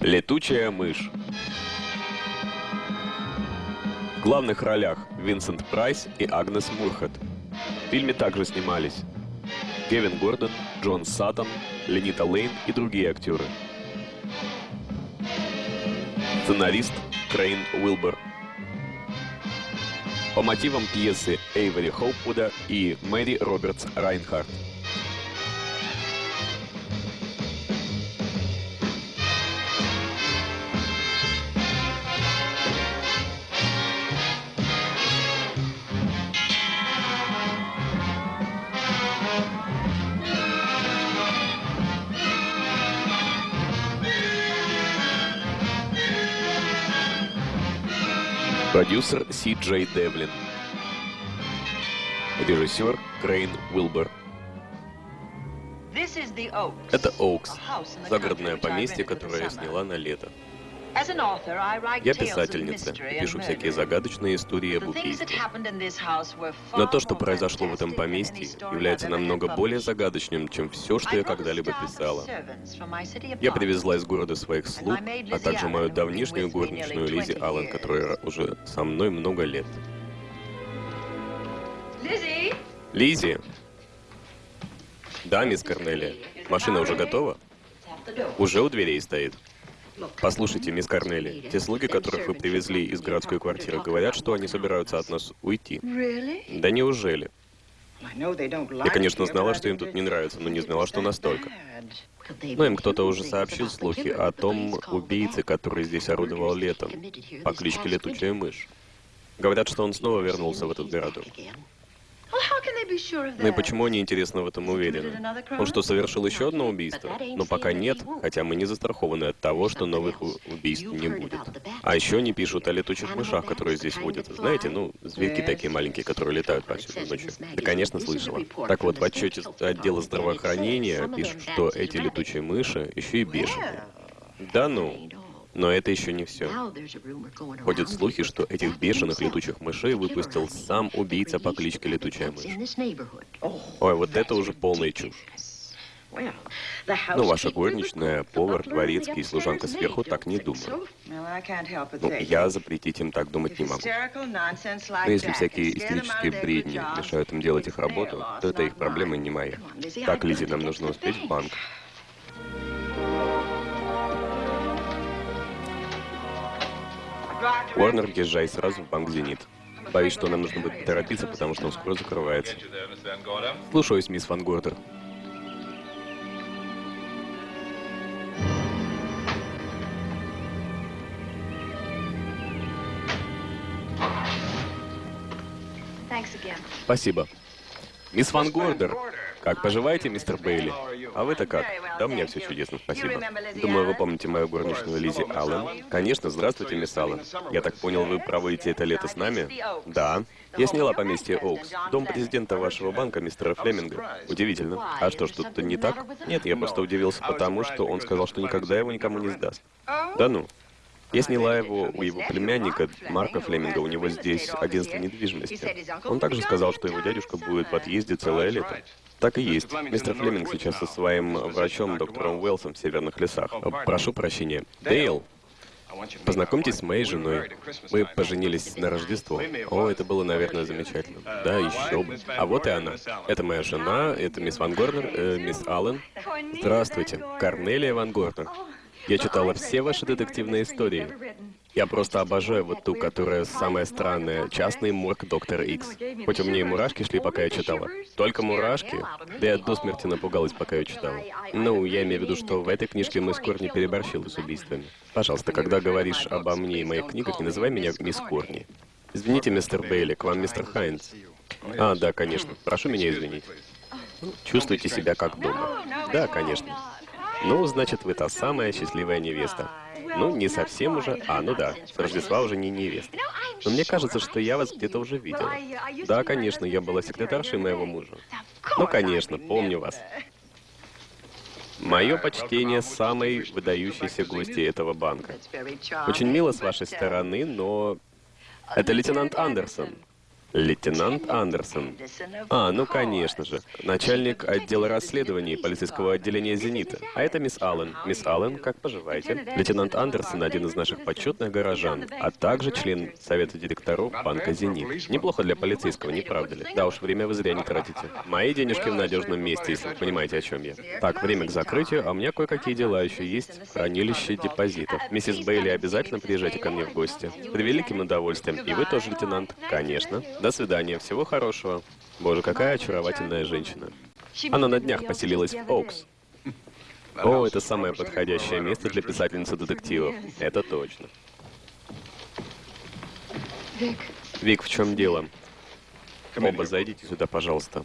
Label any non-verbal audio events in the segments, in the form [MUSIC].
Летучая мышь. В главных ролях Винсент Прайс и Агнес Мурхед. В фильме также снимались Кевин Гордон, Джон Саттон, Ленита Лейн и другие актеры. Сценарист Крейн Уилбер. По мотивам пьесы Эйвери Хоупвуда и Мэри Робертс Райнхарт. Продюсер Си Джей Девлин. Режиссер Крейн Уилбер. Это Оукс, загородное поместье, которое я сняла на лето. Я писательница пишу всякие загадочные истории об убийстве. Но то, что произошло в этом поместье, является намного более загадочным, чем все, что я когда-либо писала. Я привезла из города своих слуг, а также мою давнишнюю горничную Лизи Аллен, которая уже со мной много лет. Лизи! Да, мисс Корнелия. Машина уже готова? Уже у дверей стоит. Послушайте, мисс Корнели, те слуги, которых вы привезли из городской квартиры, говорят, что они собираются от нас уйти. Да неужели? Я, конечно, знала, что им тут не нравится, но не знала, что настолько. Но им кто-то уже сообщил слухи о том убийце, который здесь орудовал летом, по кличке Летучая Мышь. Говорят, что он снова вернулся в этот городок. Ну и почему они, интересно, в этом уверены? Он что, совершил еще одно убийство? Но пока нет, хотя мы не застрахованы от того, что новых убийств не будет. А еще они пишут о летучих мышах, которые здесь водятся. Знаете, ну, зверьки такие маленькие, которые летают повсюду ночью. Да, конечно, слышала. Так вот, в отчете отдела здравоохранения пишут, что эти летучие мыши еще и бешеные. Да ну. Но это еще не все. Ходят слухи, что этих бешеных летучих мышей выпустил сам убийца по кличке Летучая мышь. Ой, вот это уже полная чушь. Ну, ваша горничная, повар, дворецкий и служанка сверху так не думают. Ну, я запретить им так думать не могу. Но если всякие истерические бредни мешают им делать их работу, то это их проблема, не моя. Так, Лизи, нам нужно успеть в банк. Уорнер, езжай сразу в банк «Зенит». Боюсь, что нам нужно будет торопиться, потому что он скоро закрывается. Слушаюсь, мисс Ван Гордер. Спасибо. Мисс Ван Гордер, как поживаете, мистер Бейли? А вы-то как? Да, меня все чудесно, спасибо. Думаю, вы помните мою горничную Лизи Аллен. Конечно, здравствуйте, мисс Аллен. Я так понял, вы проводите это лето с нами? Да. Я сняла поместье Оукс, дом президента вашего банка, мистера Флеминга. Удивительно. А что, что-то не так? Нет, я просто удивился потому, что он сказал, что никогда его никому не сдаст. Да ну. Я сняла его у его племянника, Марка Флеминга, у него здесь агентство недвижимости. Он также сказал, что его дядюшка будет в отъезде целое лето. Так и есть. Мистер Флеминг сейчас со своим врачом, доктором Уэлсом в Северных лесах. Прошу прощения. Дейл, Познакомьтесь с моей женой. Мы поженились на Рождество. О, это было, наверное, замечательно. Да, еще бы. А вот и она. Это моя жена, это мисс Ван Горнер, э, мисс Аллен. Здравствуйте, Корнелия Ван Горнер. Я читала все ваши детективные истории. Я просто обожаю вот ту, которая самая странная. Частный морг Доктора Икс. Хоть у меня и мурашки шли, пока я читала. Только мурашки? Да я до смерти напугалась, пока я читала. Ну, я имею в виду, что в этой книжке мисс Корни переборщила с убийствами. Пожалуйста, когда говоришь обо мне и моих книгах, не называй меня мисс Корни. Извините, мистер Бейли, к вам мистер Хайнс. А, да, конечно. Прошу меня извинить. Чувствуйте себя как дома. Да, конечно. Ну, значит, вы та самая счастливая невеста. Ну, не совсем уже. А, ну да, с Рождества уже не невеста. Но мне кажется, что я вас где-то уже видела. Да, конечно, я была секретаршей моего мужа. Ну, конечно, помню вас. Мое почтение самой выдающейся гости этого банка. Очень мило с вашей стороны, но... Это лейтенант Андерсон. Лейтенант Андерсон. А, ну конечно же. Начальник отдела расследований полицейского отделения «Зенита». А это мисс Аллен. Мисс Аллен, как поживаете? Лейтенант Андерсон один из наших почетных горожан, а также член совета директоров банка «Зенит». Неплохо для полицейского, не правда ли? Да уж, время вы зря не тратите. Мои денежки в надежном месте, если вы понимаете, о чем я. Так, время к закрытию, а у меня кое-какие дела еще есть в хранилище депозитов. Миссис Бейли, обязательно приезжайте ко мне в гости. С превеликим удовольствием. И вы тоже, лейтенант? Конечно. До свидания, всего хорошего. Боже, какая очаровательная женщина. Она на днях поселилась в Оукс. О, это самое подходящее место для писательницы детективов. Это точно. Вик, в чем дело? Оба, зайдите сюда, пожалуйста.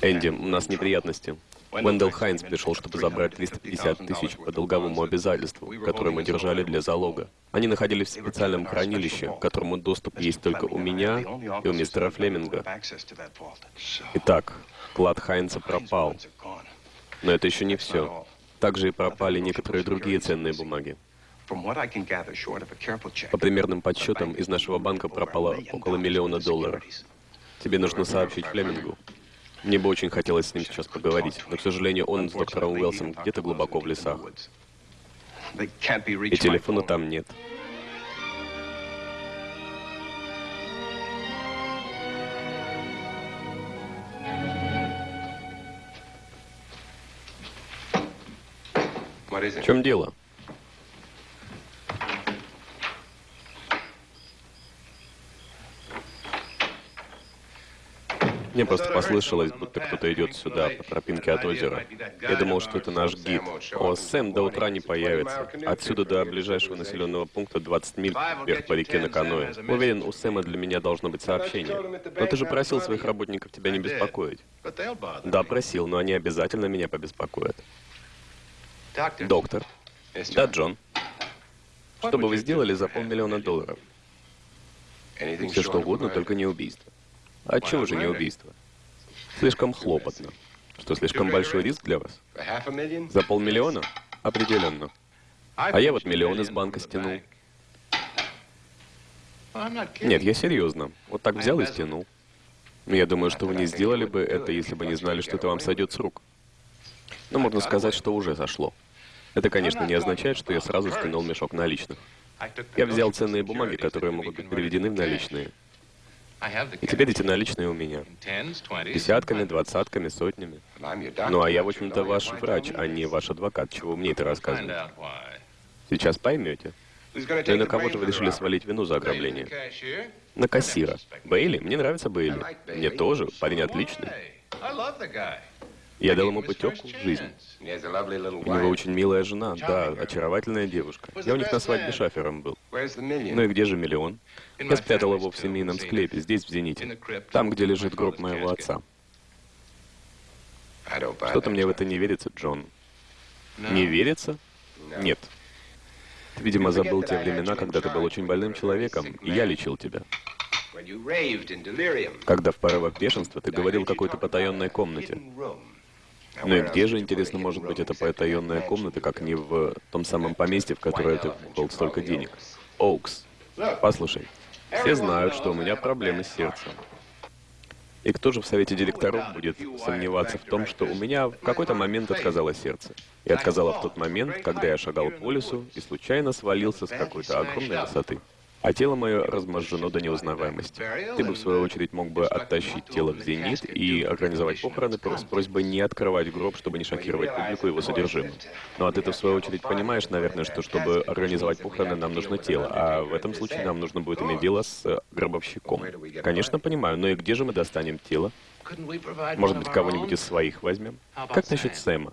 Энди, у нас неприятности. Вендел Хайнс пришел, чтобы забрать 350 тысяч по долговому обязательству, которое мы держали для залога. Они находились в специальном хранилище, к которому доступ есть только у меня и у мистера Флеминга. Итак, клад Хайнса пропал. Но это еще не все. Также и пропали некоторые другие ценные бумаги. По примерным подсчетам, из нашего банка пропало около миллиона долларов. Тебе нужно сообщить Флемингу. Мне бы очень хотелось с ним сейчас поговорить, но, к сожалению, он с доктором Уэлсом где-то глубоко в лесах. И телефона там нет. В чем дело? Мне просто послышалось, будто кто-то идет сюда по тропинке от озера. Я думал, что это наш гид. О, Сэм до утра не появится. Отсюда до ближайшего населенного пункта 20 миль вверх по реке на каноэ. Уверен, у Сэма для меня должно быть сообщение. Но ты же просил своих работников тебя не беспокоить. Да, просил, но они обязательно меня побеспокоят. Доктор. Да, Джон. Что бы вы сделали за полмиллиона долларов? Все что угодно, только не убийство. А чего же не убийство? Слишком хлопотно. Что, слишком большой риск для вас? За полмиллиона? Определенно. А я вот миллион из банка стянул. Нет, я серьезно. Вот так взял и стянул. Я думаю, что вы не сделали бы это, если бы не знали, что это вам сойдет с рук. Но можно сказать, что уже сошло. Это, конечно, не означает, что я сразу стянул мешок наличных. Я взял ценные бумаги, которые могут быть переведены в наличные. И теперь эти наличные у меня. Десятками, двадцатками, сотнями. Ну а я, в общем-то, ваш врач, а не ваш адвокат. Чего мне это рассказывать? Сейчас поймете. Ну и на кого же вы решили свалить вину за ограбление? На кассира. Бейли? Мне нравится Бейли. Мне тоже. Парень отличный. Я дал ему путевку в жизнь. У него очень милая жена, да, очаровательная девушка. Я у них на свадьбе шафером был. Ну и где же миллион? Я спрятал его в семейном склепе, здесь, в Зените. Там, где лежит гроб моего отца. Что-то мне в это не верится, Джон. Не верится? Нет. Ты, видимо, забыл те времена, когда ты был очень больным человеком, и я лечил тебя. Когда в порывах бешенства ты говорил какой-то потаенной комнате. Ну и где же, интересно, может быть эта потаенная комната, как не в том самом поместье, в которое ты вкопал столько денег? Оукс. Послушай, все знают, что у меня проблемы с сердцем. И кто же в совете директоров будет сомневаться в том, что у меня в какой-то момент отказало сердце? И отказало в тот момент, когда я шагал по лесу и случайно свалился с какой-то огромной высоты а тело мое разможжено до неузнаваемости. Ты бы, в свою очередь, мог бы оттащить тело в зенит и организовать похороны с просьбой не открывать гроб, чтобы не шокировать публику его содержимым. Ну а ты-то, в свою очередь, понимаешь, наверное, что чтобы организовать похороны, нам нужно тело, а в этом случае нам нужно будет иметь дело с гробовщиком. Конечно, понимаю, но и где же мы достанем тело? Может быть, кого-нибудь из своих возьмем? Как насчет Сэма?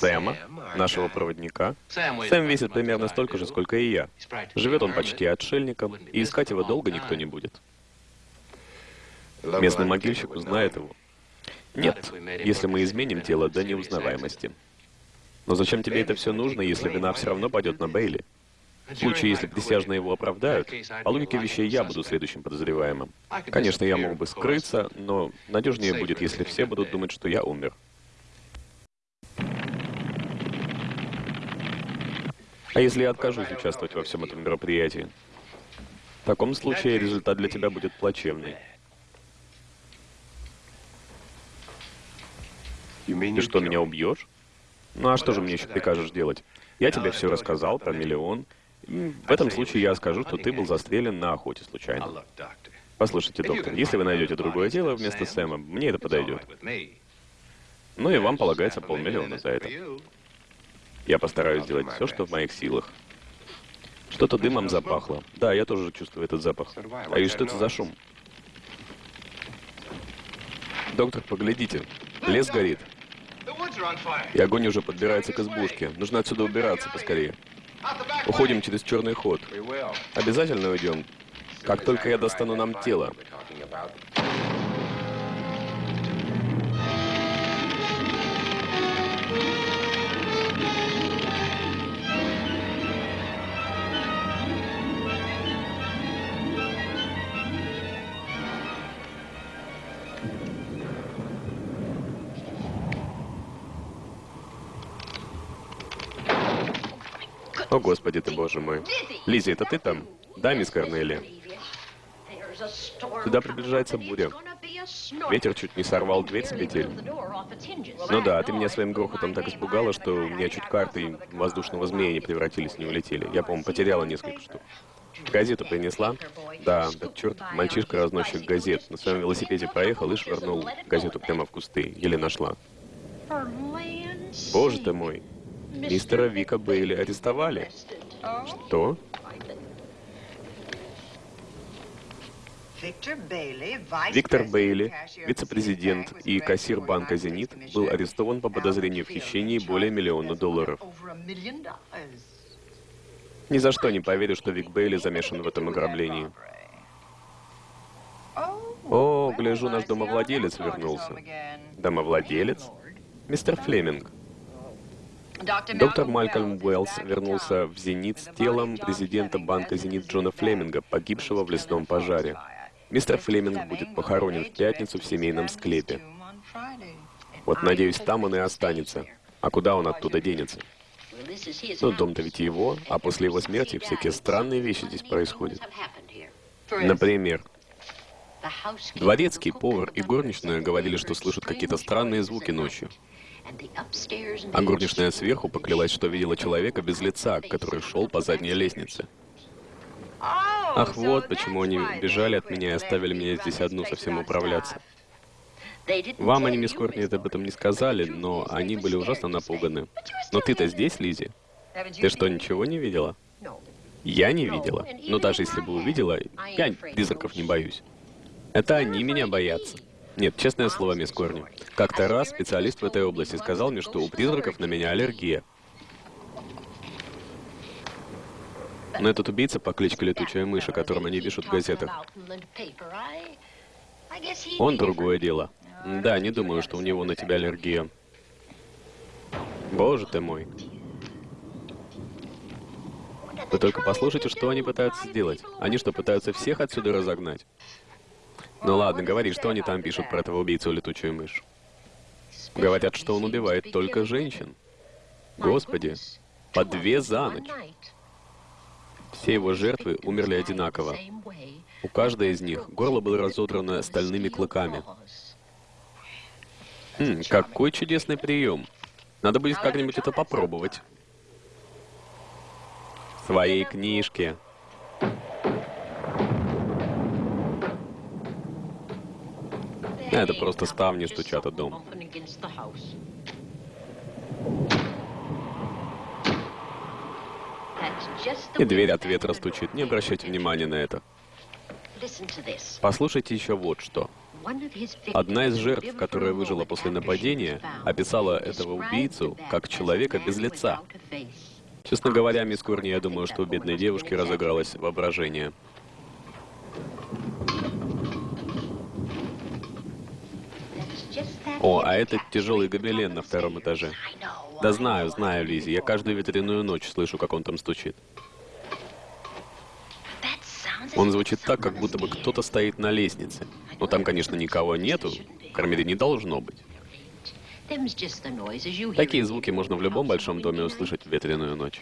Сэма, нашего проводника. Сэм весит примерно столько же, сколько и я. Живет он почти отшельником, и искать его долго никто не будет. Местный могильщик узнает его. Нет, если мы изменим тело до неузнаваемости. Но зачем тебе это все нужно, если вина все равно пойдет на Бейли? В случае, если присяжные его оправдают, по логике вещей я буду следующим подозреваемым. Конечно, я мог бы скрыться, но надежнее будет, если все будут думать, что я умер. А если я откажусь участвовать во всем этом мероприятии? В таком случае результат для тебя будет плачевный. Ты что, меня убьешь? Ну а что же мне еще прикажешь делать? Я тебе все рассказал про миллион. В этом случае я скажу, что ты был застрелен на охоте случайно. Послушайте, доктор, если вы найдете другое дело вместо Сэма, мне это подойдет. Ну и вам полагается полмиллиона за это. Я постараюсь сделать все, что в моих силах. Что-то дымом запахло. Да, я тоже чувствую этот запах. А и что это за шум? Доктор, поглядите. Лес горит. И огонь уже подбирается к избушке. Нужно отсюда убираться поскорее. Уходим через черный ход. Обязательно уйдем. Как только я достану нам тело. О, Господи ты, Боже мой. Лиззи, это ты там? Да, мисс Корнелия. Сюда приближается буря. Ветер чуть не сорвал дверь с петель. Ну да, ты меня своим грохотом так испугала, что у меня чуть карты воздушного змея не превратились, не улетели. Я, по-моему, потеряла несколько штук. Газету принесла? Да, да черт, мальчишка-разносчик газет. На своем велосипеде проехал и швырнул газету прямо в кусты. Еле нашла. Боже ты мой. Мистера Вика Бейли арестовали. Что? Виктор Бейли, вице-президент и кассир банка «Зенит», был арестован по подозрению в хищении более миллиона долларов. Ни за что не поверю, что Вик Бейли замешан в этом ограблении. О, гляжу, наш домовладелец вернулся. Домовладелец? Мистер Флеминг. Доктор Малькольм Уэллс вернулся в «Зенит» с телом президента банка «Зенит» Джона Флеминга, погибшего в лесном пожаре. Мистер Флеминг будет похоронен в пятницу в семейном склепе. Вот, надеюсь, там он и останется. А куда он оттуда денется? Ну, дом-то ведь его, а после его смерти всякие странные вещи здесь происходят. Например, дворецкий, повар и горничная говорили, что слышат какие-то странные звуки ночью. А горничная сверху поклялась, что видела человека без лица, который шел по задней лестнице. Ах, вот почему они бежали от меня и оставили меня здесь одну совсем управляться. Вам они, мисс Кортни, об этом не сказали, но они были ужасно напуганы. Но ты-то здесь, Лизи? Ты что, ничего не видела? Я не видела. Но даже если бы увидела, я призраков не боюсь. Это они меня боятся. Нет, честное слово, мисс Корни. Как-то раз специалист в этой области сказал мне, что у призраков на меня аллергия. Но этот убийца по кличке Летучая мышь, о котором они пишут в газетах, он другое дело. Да, не думаю, что у него на тебя аллергия. Боже ты мой. Вы только послушайте, что они пытаются сделать. Они что, пытаются всех отсюда разогнать? Ну ладно, говори, что они там пишут про этого убийцу летучую мышь. Говорят, что он убивает только женщин. Господи, по две за ночь. Все его жертвы умерли одинаково. У каждой из них горло было разодрано стальными клыками. Хм, какой чудесный прием. Надо будет как-нибудь это попробовать. В своей книжке. Это просто ставни стучат о дом. И дверь от ветра стучит. Не обращайте внимания на это. Послушайте еще вот что. Одна из жертв, которая выжила после нападения, описала этого убийцу как человека без лица. Честно говоря, мисс Курни, я думаю, что у бедной девушки разыгралось воображение. О, а это тяжелый гобелен на втором этаже. Да знаю, знаю, Лизи. Я каждую ветряную ночь слышу, как он там стучит. Он звучит так, как будто бы кто-то стоит на лестнице. Но там, конечно, никого нету. Кормили не должно быть. Такие звуки можно в любом большом доме услышать в ветреную ночь.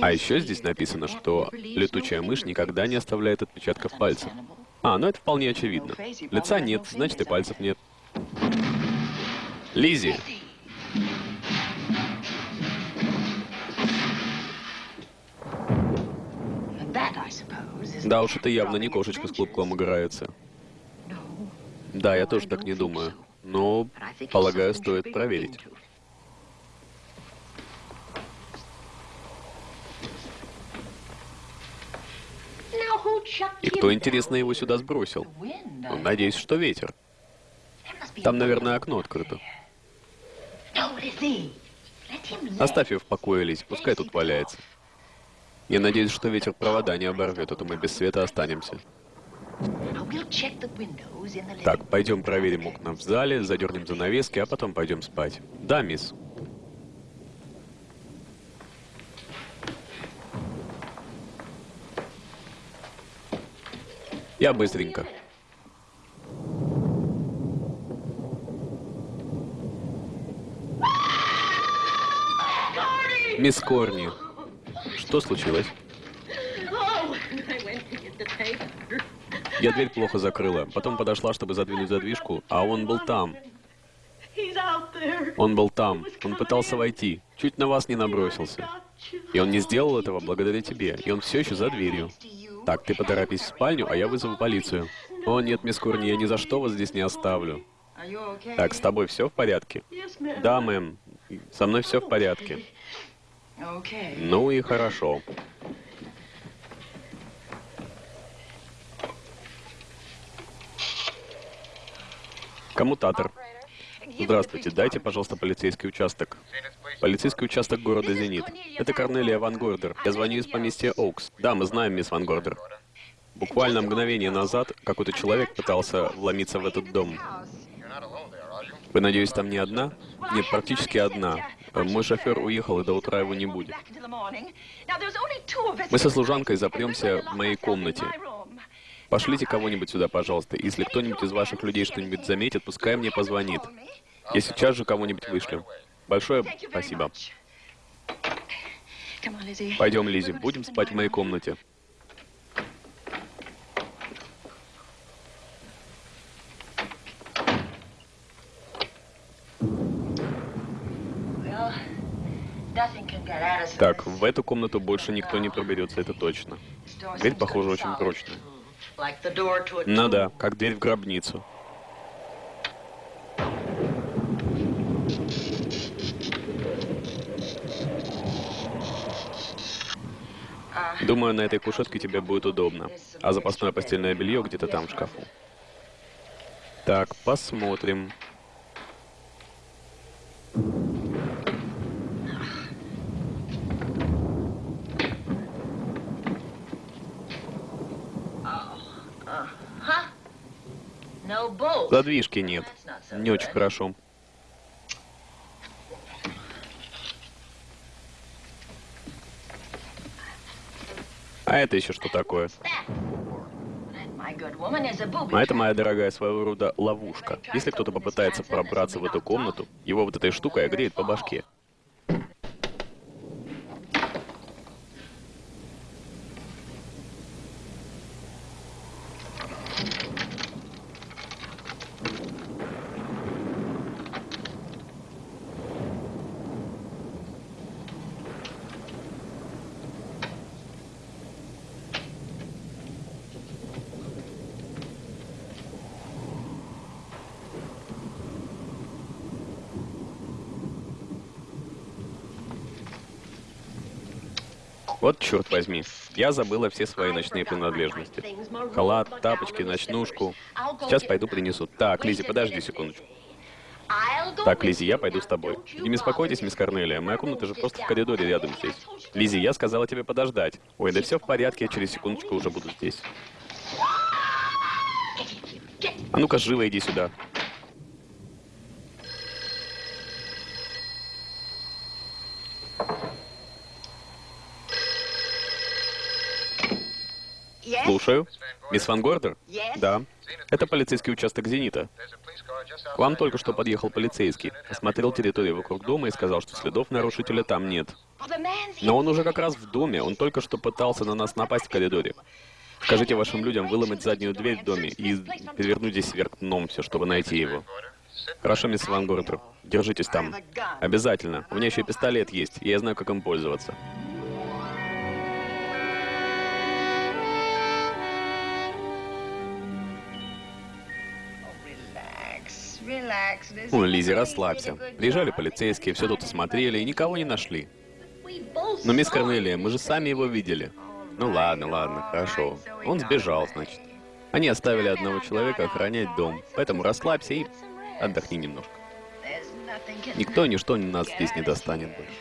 А еще здесь написано, что летучая мышь никогда не оставляет отпечатков пальцев. А, ну это вполне очевидно. Лица нет, значит и пальцев нет. Лизи, да уж это явно не кошечка с клубком играется. Да, я тоже так не думаю. Но, полагаю, стоит проверить. И кто, интересно, его сюда сбросил? Ну, надеюсь, что ветер. Там, наверное, окно открыто. Оставь ее в покое, Лизь, пускай тут валяется. Я надеюсь, что ветер провода не оборвет, а то мы без света останемся. Так, пойдем проверим окна в зале, задернем занавески, а потом пойдем спать. Да, мисс. Я быстренько. Мисс Корни, что случилось? Я дверь плохо закрыла. Потом подошла, чтобы задвинуть задвижку, а он был там. Он был там. Он пытался войти. Чуть на вас не набросился. И он не сделал этого благодаря тебе. И он все еще за дверью. Так, ты поторопись в спальню, а я вызову полицию. О, нет, мисс Корни, я ни за что вас здесь не оставлю. Так, с тобой все в порядке? Да, мэм. Со мной все в порядке. Ну и хорошо. Коммутатор. Здравствуйте, дайте, пожалуйста, полицейский участок. Полицейский участок города Зенит. Это Корнелия Ван Гордер. Я звоню из поместья Оукс. Да, мы знаем, мисс Ван Гордер. Буквально мгновение назад какой-то человек пытался вломиться в этот дом. Вы, надеюсь, там не одна? Нет, практически одна. Мой шофер уехал, и до утра его не будет. Мы со служанкой запремся в моей комнате. Пошлите кого-нибудь сюда, пожалуйста. Если кто-нибудь из ваших людей что-нибудь заметит, пускай мне позвонит. Я сейчас же кого-нибудь вышлю. Большое спасибо. Пойдем, Лизи, будем спать в моей комнате. Так, в эту комнату больше никто не проберется, это точно. Дверь, похоже, очень прочная. Ну да, как дверь в гробницу. Думаю, на этой кушетке тебе будет удобно. А запасное постельное белье где-то там в шкафу. Так, посмотрим. Задвижки нет. Не очень хорошо. А это еще что такое? А это, моя дорогая, своего рода ловушка. Если кто-то попытается пробраться в эту комнату, его вот этой штукой огреет по башке. Вот черт возьми, я забыла все свои ночные принадлежности. Халат, тапочки, ночнушку. Сейчас пойду принесу. Так, Лизи, подожди секундочку. Так, Лизи, я пойду с тобой. Не беспокойтесь, мисс Корнелия, моя комната же просто в коридоре рядом здесь. Лизи, я сказала тебе подождать. Ой, да все в порядке, я через секундочку уже буду здесь. А ну-ка, живо иди сюда. Слушаю. Мисс Ван Гордер? Да. Это полицейский участок «Зенита». К вам только что подъехал полицейский, осмотрел территорию вокруг дома и сказал, что следов нарушителя там нет. Но он уже как раз в доме, он только что пытался на нас напасть в коридоре. Скажите вашим людям выломать заднюю дверь в доме и перевернуть здесь вверх дном все, чтобы найти его. Хорошо, мисс Ван Гортер. Держитесь там. Обязательно. У меня еще пистолет есть, и я знаю, как им пользоваться. Ой, Лизи, расслабься. Приезжали полицейские, все тут осмотрели и никого не нашли. Но, мисс Корнелия, мы же сами его видели. Ну ладно, ладно, хорошо. Он сбежал, значит. Они оставили одного человека охранять дом, поэтому расслабься и отдохни немножко. Никто и ничто нас здесь не достанет больше.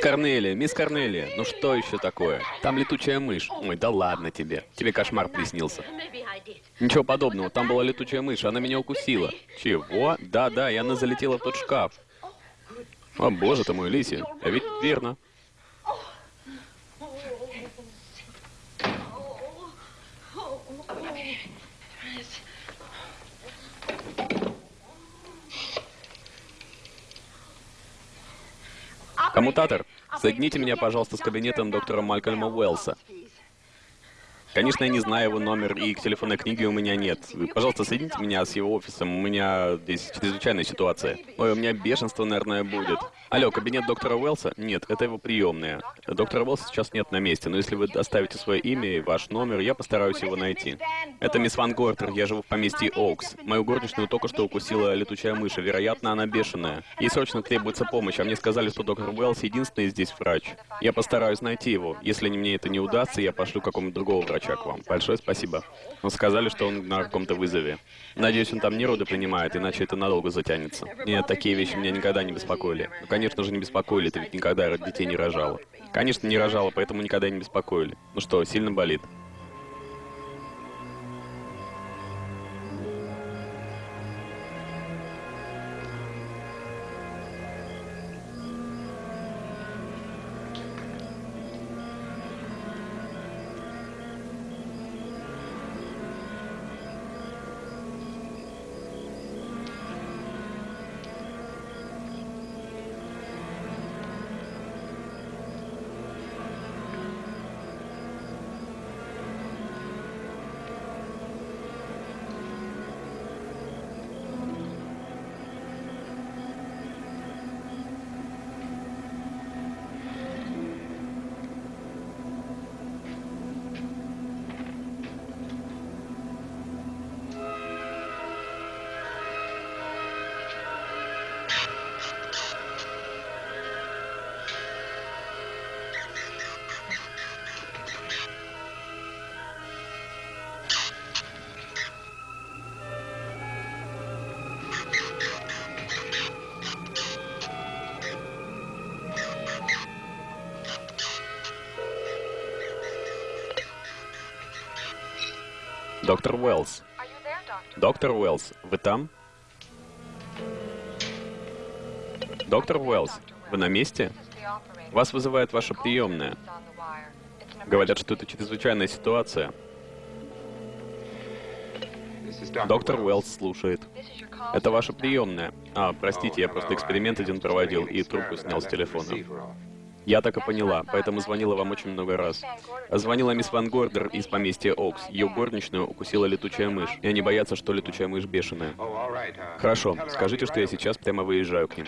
Мисс Корнелия, мисс Корнелия, ну что еще такое? Там летучая мышь. Ой, да ладно тебе. Тебе кошмар приснился. Ничего подобного, там была летучая мышь, она меня укусила. Чего? Да-да, и она залетела в тот шкаф. О, боже ты мой, Лиси, а ведь верно. Коммутатор, соедините меня, пожалуйста, с кабинетом доктора Малькольма Уэллса. Конечно, я не знаю его номер, и к телефонной книге у меня нет. Пожалуйста, соедините меня с его офисом, у меня здесь чрезвычайная ситуация. Ой, у меня бешенство, наверное, будет. Алло, кабинет доктора Уэллса? Нет, это его приемная. Доктора Уэллса сейчас нет на месте, но если вы оставите свое имя и ваш номер, я постараюсь его найти. Это мисс Ван Гортер, я живу в поместье Оукс. Мою горничную только что укусила летучая мышь, вероятно, она бешеная. Ей срочно требуется помощь, а мне сказали, что доктор Уэллс единственный здесь врач. Я постараюсь найти его. Если мне это не удастся, я пошлю какому-то другого врача к вам. Большое спасибо. Он сказали, что он на каком-то вызове. Надеюсь, он там не роды принимает, иначе это надолго затянется. Нет, такие вещи меня никогда не беспокоили. Ну, конечно же, не беспокоили, ты ведь никогда детей не рожала. Конечно, не рожала, поэтому никогда не беспокоили. Ну что, сильно болит? Доктор Уэллс. Доктор Уэллс, вы там? Доктор Уэллс, вы на месте? Вас вызывает ваша приемная. Говорят, что это чрезвычайная ситуация. Доктор Уэллс слушает. Это ваша приемная. А, простите, я просто эксперимент один проводил и трубку снял с телефона. Я так и поняла, поэтому звонила вам очень много раз. Звонила мисс Ван Гордер из поместья Окс. Ее горничную укусила летучая мышь. И они боятся, что летучая мышь бешеная. Хорошо, скажите, что я сейчас прямо выезжаю к ним.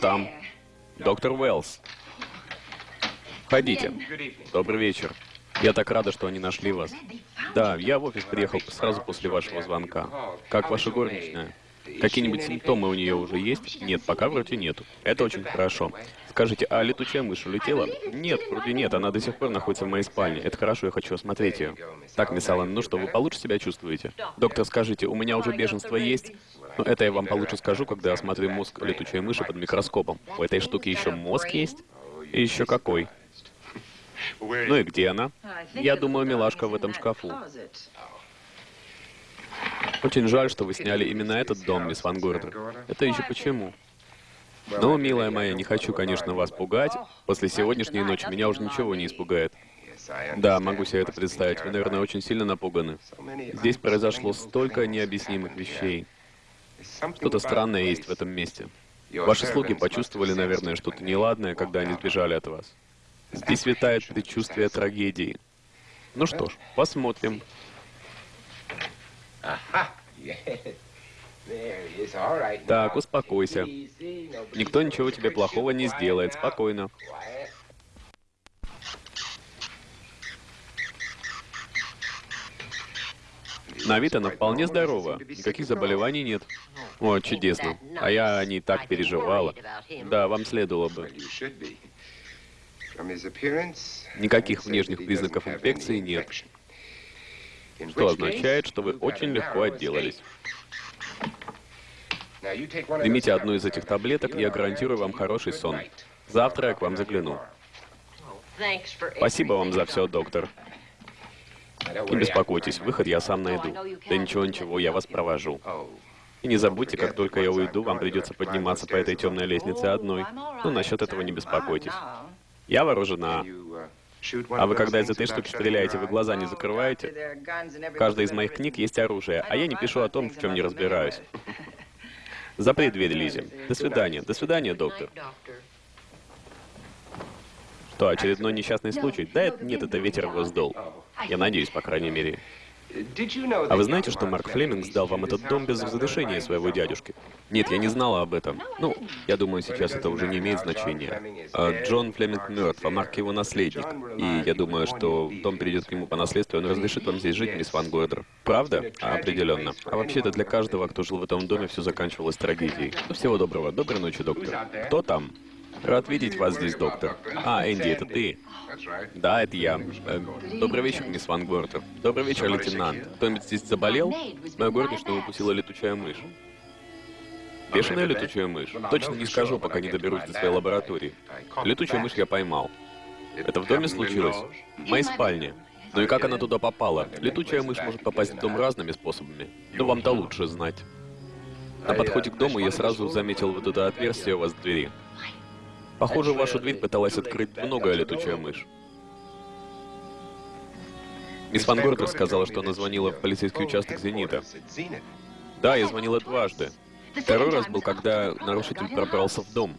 Там? Доктор Уэллс. Входите. Добрый вечер. Я так рада, что они нашли вас. Да, я в офис приехал сразу после вашего звонка. Как ваша горничная? Какие-нибудь симптомы у нее уже есть? Нет, пока вроде нету. Это очень хорошо. Скажите, а летучая мышь улетела? Нет, вроде нет, она до сих пор находится в моей спальне. Это хорошо, я хочу осмотреть ее. Так, мисс Аллен, ну что, вы получше себя чувствуете? Доктор, скажите, у меня уже беженство есть? Но это я вам получше скажу, когда осмотрю мозг летучей мыши под микроскопом. У этой штуки еще мозг есть? И еще какой? Ну и где она? Я думаю, милашка в этом шкафу. Очень жаль, что вы сняли именно этот дом, мисс Ван Гордер. Это еще почему? Ну, милая моя, не хочу, конечно, вас пугать. После сегодняшней ночи меня уже ничего не испугает. Да, могу себе это представить. Вы, наверное, очень сильно напуганы. Здесь произошло столько необъяснимых вещей. Что-то странное есть в этом месте. Ваши слуги почувствовали, наверное, что-то неладное, когда они сбежали от вас. Здесь витает предчувствие трагедии. Ну что ж, посмотрим. Так, успокойся. Никто ничего тебе плохого не сделает. Спокойно. На вид она вполне здорова. Никаких заболеваний нет. О, чудесно. А я не так переживала. Да, вам следовало бы. Никаких внешних признаков инфекции нет. Что означает, что вы очень легко отделались. Примите одну из этих таблеток, и я гарантирую вам хороший сон. Завтра я к вам загляну. Спасибо вам за все, доктор. Не беспокойтесь, выход я сам найду. Да ничего-ничего, я вас провожу. И не забудьте, как только я уйду, вам придется подниматься по этой темной лестнице одной. Ну, насчет этого не беспокойтесь. Я вооружена. А вы когда из этой штуки стреляете, вы глаза не закрываете? В каждой из моих книг есть оружие, а я не пишу о том, в чем не разбираюсь. Запри дверь, Лизи. До свидания. До свидания, доктор. Что, очередной несчастный случай? Да, нет, это ветер сдул. Я надеюсь, по крайней мере. А вы знаете, что Марк Флеминг сдал вам этот дом без разрешения своего дядюшки? Нет, я не знала об этом. Ну, я думаю, сейчас это уже не имеет значения. А Джон Флеминг мертв, а Марк его наследник. И я думаю, что дом перейдет к нему по наследству, и он разрешит вам здесь жить, мисс Ван Гойдер. Правда? А, определенно. А вообще-то для каждого, кто жил в этом доме, все заканчивалось трагедией. Ну, всего доброго. Доброй ночи, доктор. Кто там? Рад видеть вас здесь, доктор. А, Энди, это ты? Да, это я. Э, добрый вечер, мисс Ван Гортер. Добрый вечер, лейтенант. Кто-нибудь здесь заболел? Моя горничная укусила летучая мышь. Бешеная летучая мышь? Точно не скажу, пока не доберусь до своей лаборатории. Летучую мышь я поймал. Это в доме случилось? В моей спальне. Ну и как она туда попала? Летучая мышь может попасть в дом разными способами. Но вам-то лучше знать. На подходе к дому я сразу заметил вот это отверстие у вас в двери. Похоже, вашу дверь пыталась открыть многое летучая мышь. Мисс Ван Гордер сказала, что она звонила в полицейский участок «Зенита». Да, я звонила дважды. Второй раз был, когда нарушитель пробрался в дом.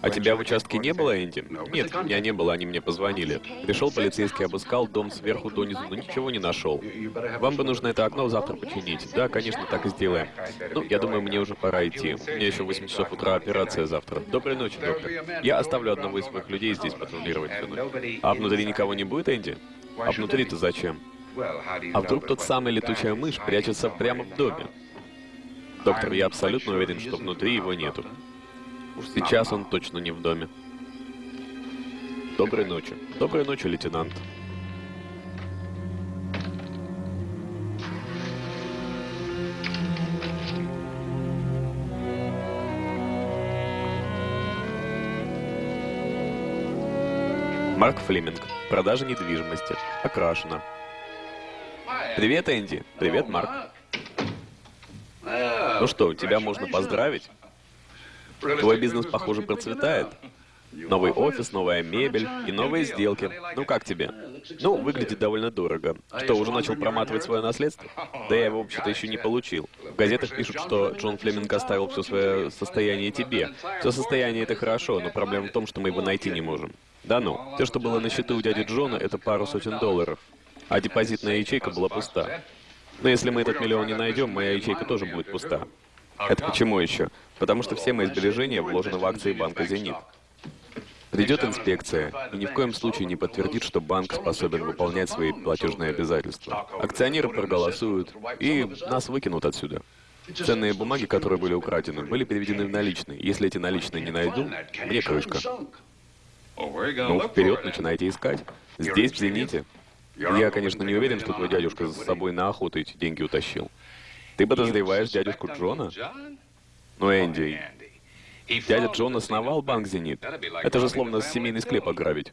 А тебя в участке не было, Энди? Нет, меня не было, они мне позвонили. Пришел полицейский, обыскал дом сверху донизу, но ничего не нашел. Вам бы нужно это окно завтра починить. Да, конечно, так и сделаем. Ну, я думаю, мне уже пора идти. У меня еще 8 часов утра операция завтра. Доброй ночи, доктор. Я оставлю одного из своих людей здесь патрулировать всю. А внутри никого не будет, Энди? А внутри-то зачем? А вдруг тот самый летучая мышь прячется прямо в доме? Доктор, я абсолютно уверен, что внутри его нету. Уж сейчас он точно не в доме. Доброй ночи. Доброй ночи, лейтенант. Марк Флеминг. Продажа недвижимости. Окрашена. Привет, Энди. Привет, Марк. Ну что, тебя можно поздравить? Твой бизнес, похоже, процветает. Новый офис, новая мебель и новые сделки. Ну как тебе? Ну, выглядит довольно дорого. Что, уже начал проматывать свое наследство? Да я его вообще-то еще не получил. В газетах пишут, что Джон Флеминг оставил все свое состояние тебе. Все состояние это хорошо, но проблема в том, что мы его найти не можем. Да ну, все, что было на счету у дяди Джона, это пару сотен долларов. А депозитная ячейка была пуста. Но если мы этот миллион не найдем, моя ячейка тоже будет пуста. Это почему еще? Потому что все мои сбережения вложены в акции банка «Зенит». Придет инспекция и ни в коем случае не подтвердит, что банк способен выполнять свои платежные обязательства. Акционеры проголосуют, и нас выкинут отсюда. Ценные бумаги, которые были украдены, были переведены в наличные. Если эти наличные не найду, мне крышка. Ну, вперед, начинайте искать. Здесь, в «Зените». Я, конечно, не уверен, что твой дядюшка за собой на охоту эти деньги утащил. Ты подозреваешь дядюшку Джона? Ну, Энди, дядя Джон основал банк «Зенит». Это же словно семейный склеп ограбить.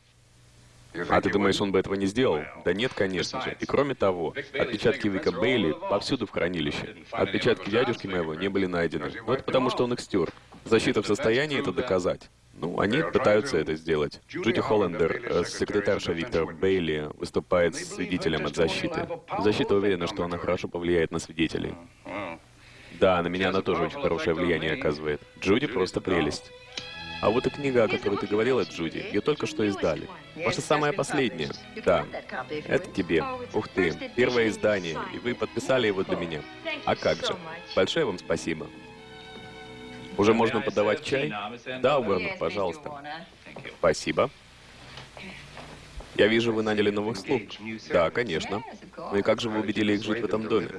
А ты думаешь, он бы этого не сделал? Да нет, конечно же. И кроме того, отпечатки Вика Бейли повсюду в хранилище. Отпечатки дядюшки моего не были найдены. Но это потому, что он их стер. Защита в состоянии это доказать. Ну, они пытаются это сделать. Джуди Холлендер, э, секретарша Виктора Бейли, выступает свидетелем от защиты. Защита уверена, что она хорошо повлияет на свидетелей. Да, на меня она тоже очень хорошее влияние оказывает. Джуди просто прелесть. А вот и книга, о которой ты говорила, Джуди, ее только что издали. Ваша самая последняя. Да, это тебе. Ух ты, первое издание, и вы подписали его для меня. А как же? Большое вам спасибо. Уже можно подавать чай? Да, Уорнер, пожалуйста. Спасибо. Я вижу, вы наняли новых слуг. Да, конечно. Ну и как же вы убедили их жить в этом доме?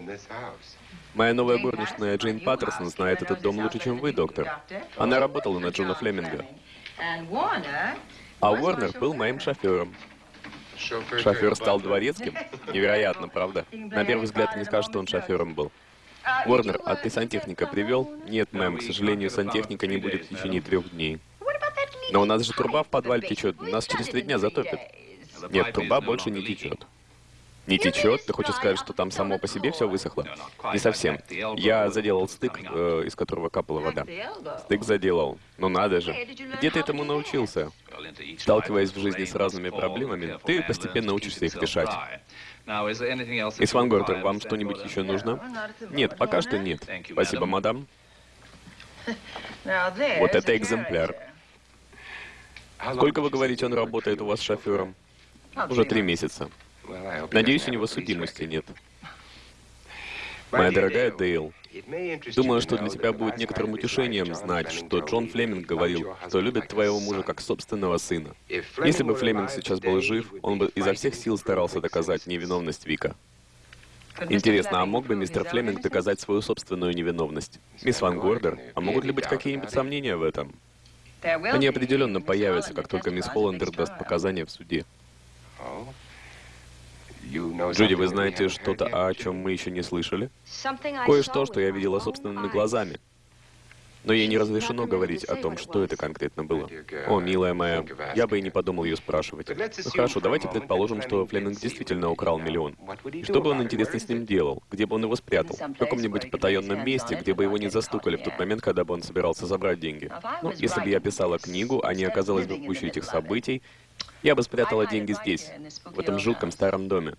Моя новая горничная Джейн Паттерсон знает этот дом лучше, чем вы, доктор. Она работала на Джона Флеминга. А Уорнер был моим шофером. Шофер стал дворецким? Невероятно, правда? На первый взгляд не скажешь, что он шофером был. Уорнер, а ты сантехника привел? Нет, мэм, к сожалению, сантехника не будет в течение трех дней. Но у нас же труба в подвале течет, нас через три дня затопит. Нет, труба больше не течет. Не течет? Ты хочешь сказать, что там само по себе все высохло? Не совсем. Я заделал стык, э, из которого капала вода. Стык заделал. Ну надо же. Где ты этому научился? Сталкиваясь в жизни с разными проблемами, ты постепенно учишься их решать. Мисс Ван Гортер, вам что-нибудь еще нужно? Нет, пока что нет. Спасибо, мадам. Вот это экземпляр. Сколько, вы говорите, он работает у вас шофером? Уже три месяца. Надеюсь, у него судимости нет. Моя дорогая Дейл, думаю, что для тебя будет некоторым утешением знать, что Джон Флеминг говорил, что любит твоего мужа как собственного сына. Если бы Флеминг сейчас был жив, он бы изо всех сил старался доказать невиновность Вика. Интересно, а мог бы мистер Флеминг доказать свою собственную невиновность? Мисс Ван Гордер, а могут ли быть какие-нибудь сомнения в этом? Они определенно появятся, как только мисс Холландер даст показания в суде. Джуди, вы знаете что-то, о чем мы еще не слышали? Кое-что, что я видела собственными глазами. Но ей не разрешено говорить о том, что это конкретно было. О, милая моя, я бы и не подумал ее спрашивать. Ну хорошо, давайте предположим, что Флеминг действительно украл миллион. Что бы он, интересно, с ним делал? Где бы он его спрятал? В каком-нибудь потаенном месте, где бы его не застукали в тот момент, когда бы он собирался забрать деньги. Ну, если бы я писала книгу, а не оказалась бы в этих событий, я бы спрятала деньги здесь, в этом жутком старом доме.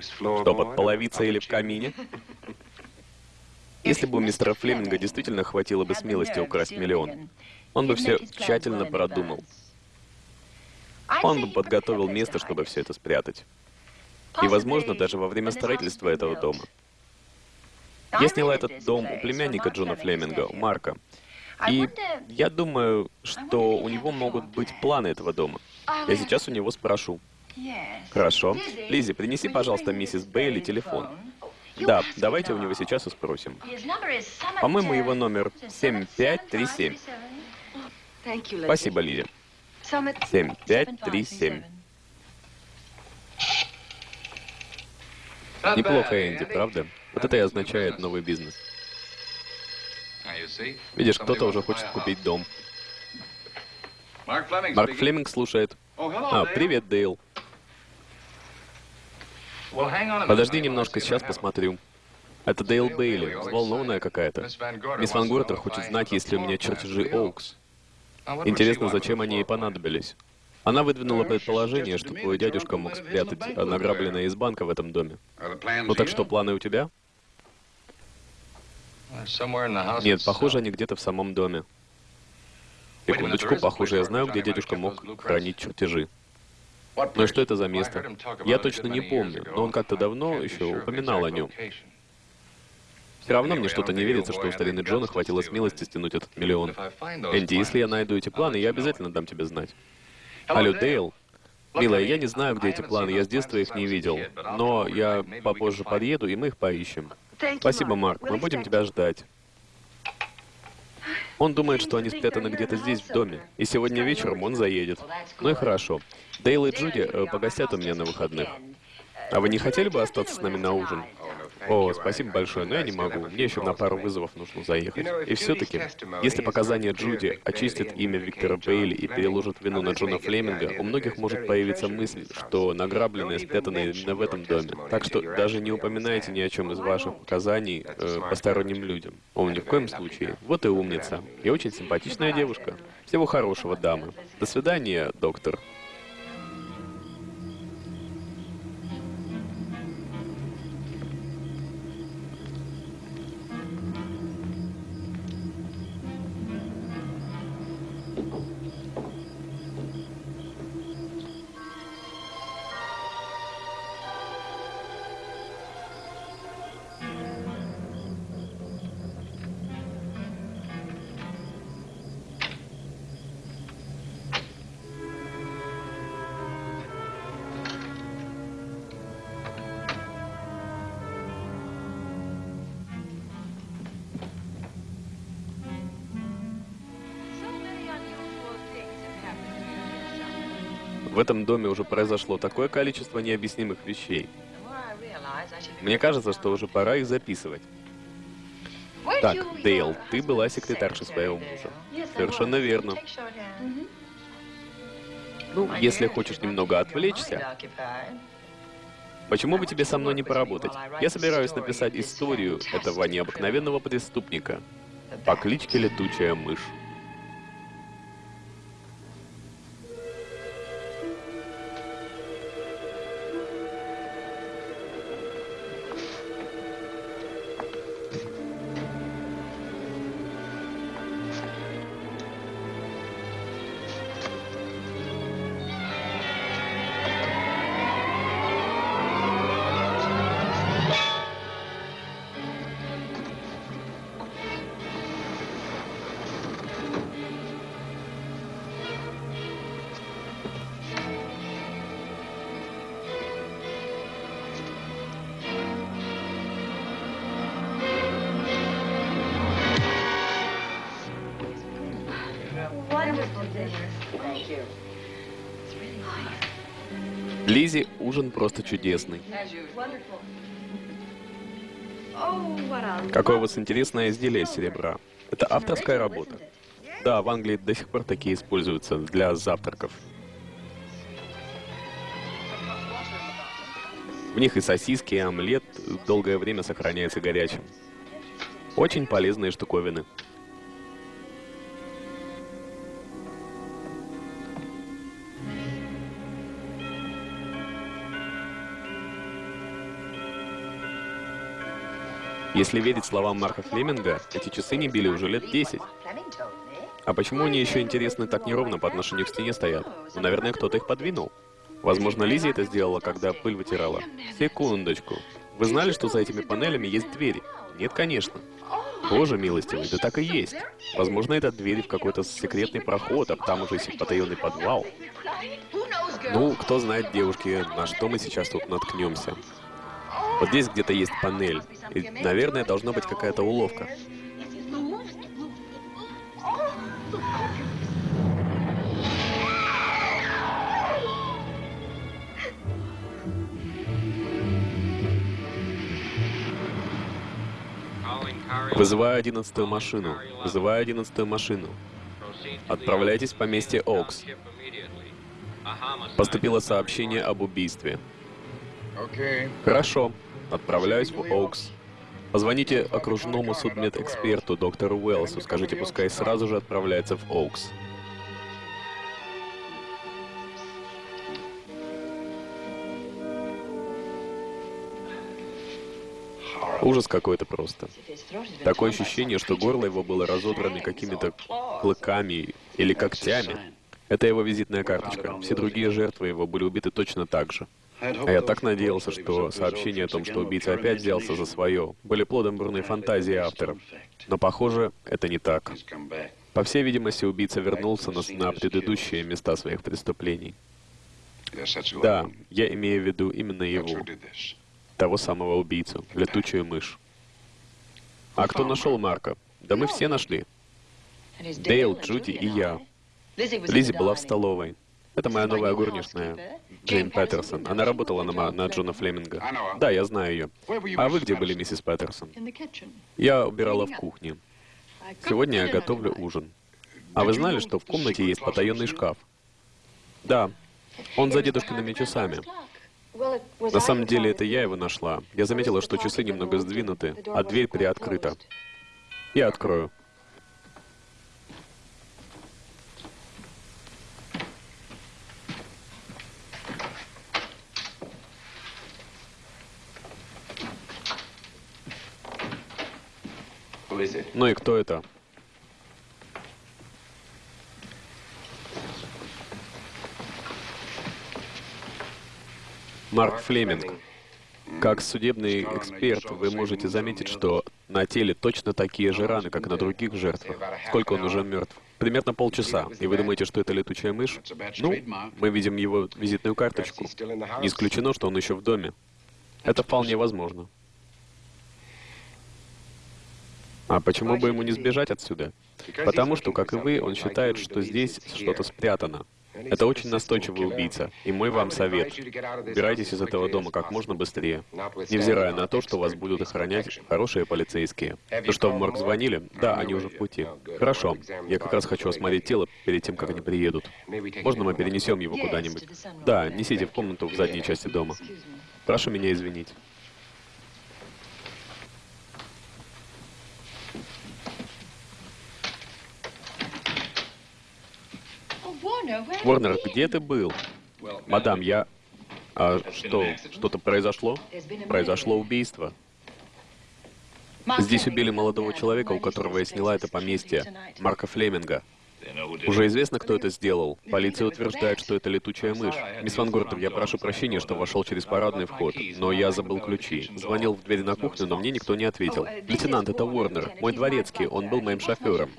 Что, под половицей или в камине? [LAUGHS] Если бы у мистера Флеминга действительно хватило бы смелости украсть миллион, он бы все тщательно продумал. Он бы подготовил место, чтобы все это спрятать. И, возможно, даже во время строительства этого дома. Я сняла этот дом у племянника Джона Флеминга, у Марка. И я думаю, что у него могут быть планы этого дома. Я сейчас у него спрошу. Хорошо. Лизи, принеси, пожалуйста, миссис Бейли телефон. Да, давайте у него сейчас и спросим. По-моему, его номер 7537. Спасибо, Лизи. 7537. Неплохо, Энди, правда? Вот это и означает новый бизнес. Видишь, кто-то уже хочет купить дом. Марк Флеминг слушает. А, привет, Дейл. Подожди немножко, сейчас посмотрю. Это Дейл Бейли, взволнованная какая-то. Мисс Ван Гортер хочет знать, есть ли у меня чертежи Оукс. Интересно, зачем они ей понадобились. Она выдвинула предположение, что твой дядюшка мог спрятать награбленное из банка в этом доме. Ну так что, планы у тебя? Нет, похоже, они где-то в самом доме. Секундочку, похоже, я знаю, где дядюшка мог хранить чертежи. И что это за место? Я точно не помню, но он как-то давно еще упоминал о нем. Все равно мне что-то не верится, что у старины Джона хватило смелости стянуть этот миллион. Энди, если я найду эти планы, я обязательно дам тебе знать. Алло, Дейл. Милая, я не знаю, где эти планы, я с детства их не видел. Но я попозже подъеду, и мы их поищем. Спасибо, Марк, мы будем тебя ждать. Он думает, что они спрятаны где-то здесь, в доме. И сегодня вечером он заедет. Ну и хорошо. Дейл и Джуди э, погостят у меня на выходных. А вы не хотели бы остаться с нами на ужин? О, спасибо большое, но я не могу. Мне еще на пару вызовов нужно заехать. И все-таки, если показания Джуди очистят имя Виктора Бейли и переложат вину на Джона Флеминга, у многих может появиться мысль, что награбленное спрятано именно в этом доме. Так что даже не упоминайте ни о чем из ваших показаний э, посторонним людям. О, ни в коем случае. Вот и умница. И очень симпатичная девушка. Всего хорошего, дамы. До свидания, доктор. Этом доме уже произошло такое количество необъяснимых вещей. Мне кажется, что уже пора их записывать. Так, Дейл, ты была секретаршей своего мужа. Совершенно верно. Ну, если хочешь немного отвлечься, почему бы тебе со мной не поработать? Я собираюсь написать историю этого необыкновенного преступника по кличке Летучая мышь. Лизи, ужин просто чудесный. Какое у вас интересное изделие из серебра. Это авторская работа. Да, в Англии до сих пор такие используются для завтраков. В них и сосиски, и омлет долгое время сохраняется горячим. Очень полезные штуковины. Если верить словам Марка Флеминга, эти часы не били уже лет 10. А почему они еще, интересно, так неровно по отношению к стене стоят? Ну, наверное, кто-то их подвинул. Возможно, Лизи это сделала, когда пыль вытирала. Секундочку. Вы знали, что за этими панелями есть двери? Нет, конечно. Боже милостивый, да так и есть. Возможно, это двери в какой-то секретный проход, а там уже есть потаенный подвал. Ну, кто знает, девушки, на что мы сейчас тут наткнемся. Вот здесь где-то есть панель. И, наверное, должна быть какая-то уловка. Вызываю одиннадцатую машину. Вызываю одиннадцатую машину. Отправляйтесь в поместье Окс. Поступило сообщение об убийстве. Хорошо. Отправляюсь в Оукс. Позвоните окружному судмедэксперту доктору Уэллсу. Скажите, пускай сразу же отправляется в Оукс. Ужас какой-то просто. Такое ощущение, что горло его было разодрано какими-то клыками или когтями. Это его визитная карточка. Все другие жертвы его были убиты точно так же. А я так надеялся, что сообщения о том, что убийца опять взялся за свое, были плодом бурной фантазии автора. Но, похоже, это не так. По всей видимости, убийца вернулся на, на предыдущие места своих преступлений. Да, я имею в виду именно его, того самого убийцу, летучую мышь. А кто нашел Марка? Да мы все нашли. Дейл, Джуди и я. Лизи была в столовой. Это моя новая горничная, Джейн Паттерсон. Она работала на, на Джона Флеминга. Да, я знаю ее. А вы где были, миссис Паттерсон? Я убирала в кухне. Сегодня я готовлю ужин. А вы знали, что в комнате есть потаенный шкаф? Да. Он за дедушкиными часами. На самом деле, это я его нашла. Я заметила, что часы немного сдвинуты, а дверь приоткрыта. Я открою. Ну и кто это? Марк Флеминг. Как судебный эксперт, вы можете заметить, что на теле точно такие же раны, как на других жертвах. Сколько он уже мертв? Примерно полчаса. И вы думаете, что это летучая мышь? Ну, мы видим его визитную карточку. Не исключено, что он еще в доме. Это вполне возможно. А почему бы ему не сбежать отсюда? Потому что, как и вы, он считает, что здесь что-то спрятано. Это очень настойчивый убийца, и мой вам совет. Убирайтесь из этого дома как можно быстрее, невзирая на то, что вас будут охранять хорошие полицейские. Ну что, в морг звонили? Да, они уже в пути. Хорошо, я как раз хочу осмотреть тело перед тем, как они приедут. Можно мы перенесем его куда-нибудь? Да, несите в комнату в задней части дома. Прошу меня извинить. Ворнер, где ты был? Мадам, я... А что, что-то произошло? Произошло убийство. Здесь убили молодого человека, у которого я сняла это поместье, Марка Флеминга. Уже известно, кто это сделал. Полиция утверждает, что это летучая мышь. Мисс Ван Гортер, я прошу прощения, что вошел через парадный вход, но я забыл ключи. Звонил в дверь на кухню, но мне никто не ответил. Лейтенант, это Уорнер, мой дворецкий, он был моим шофером.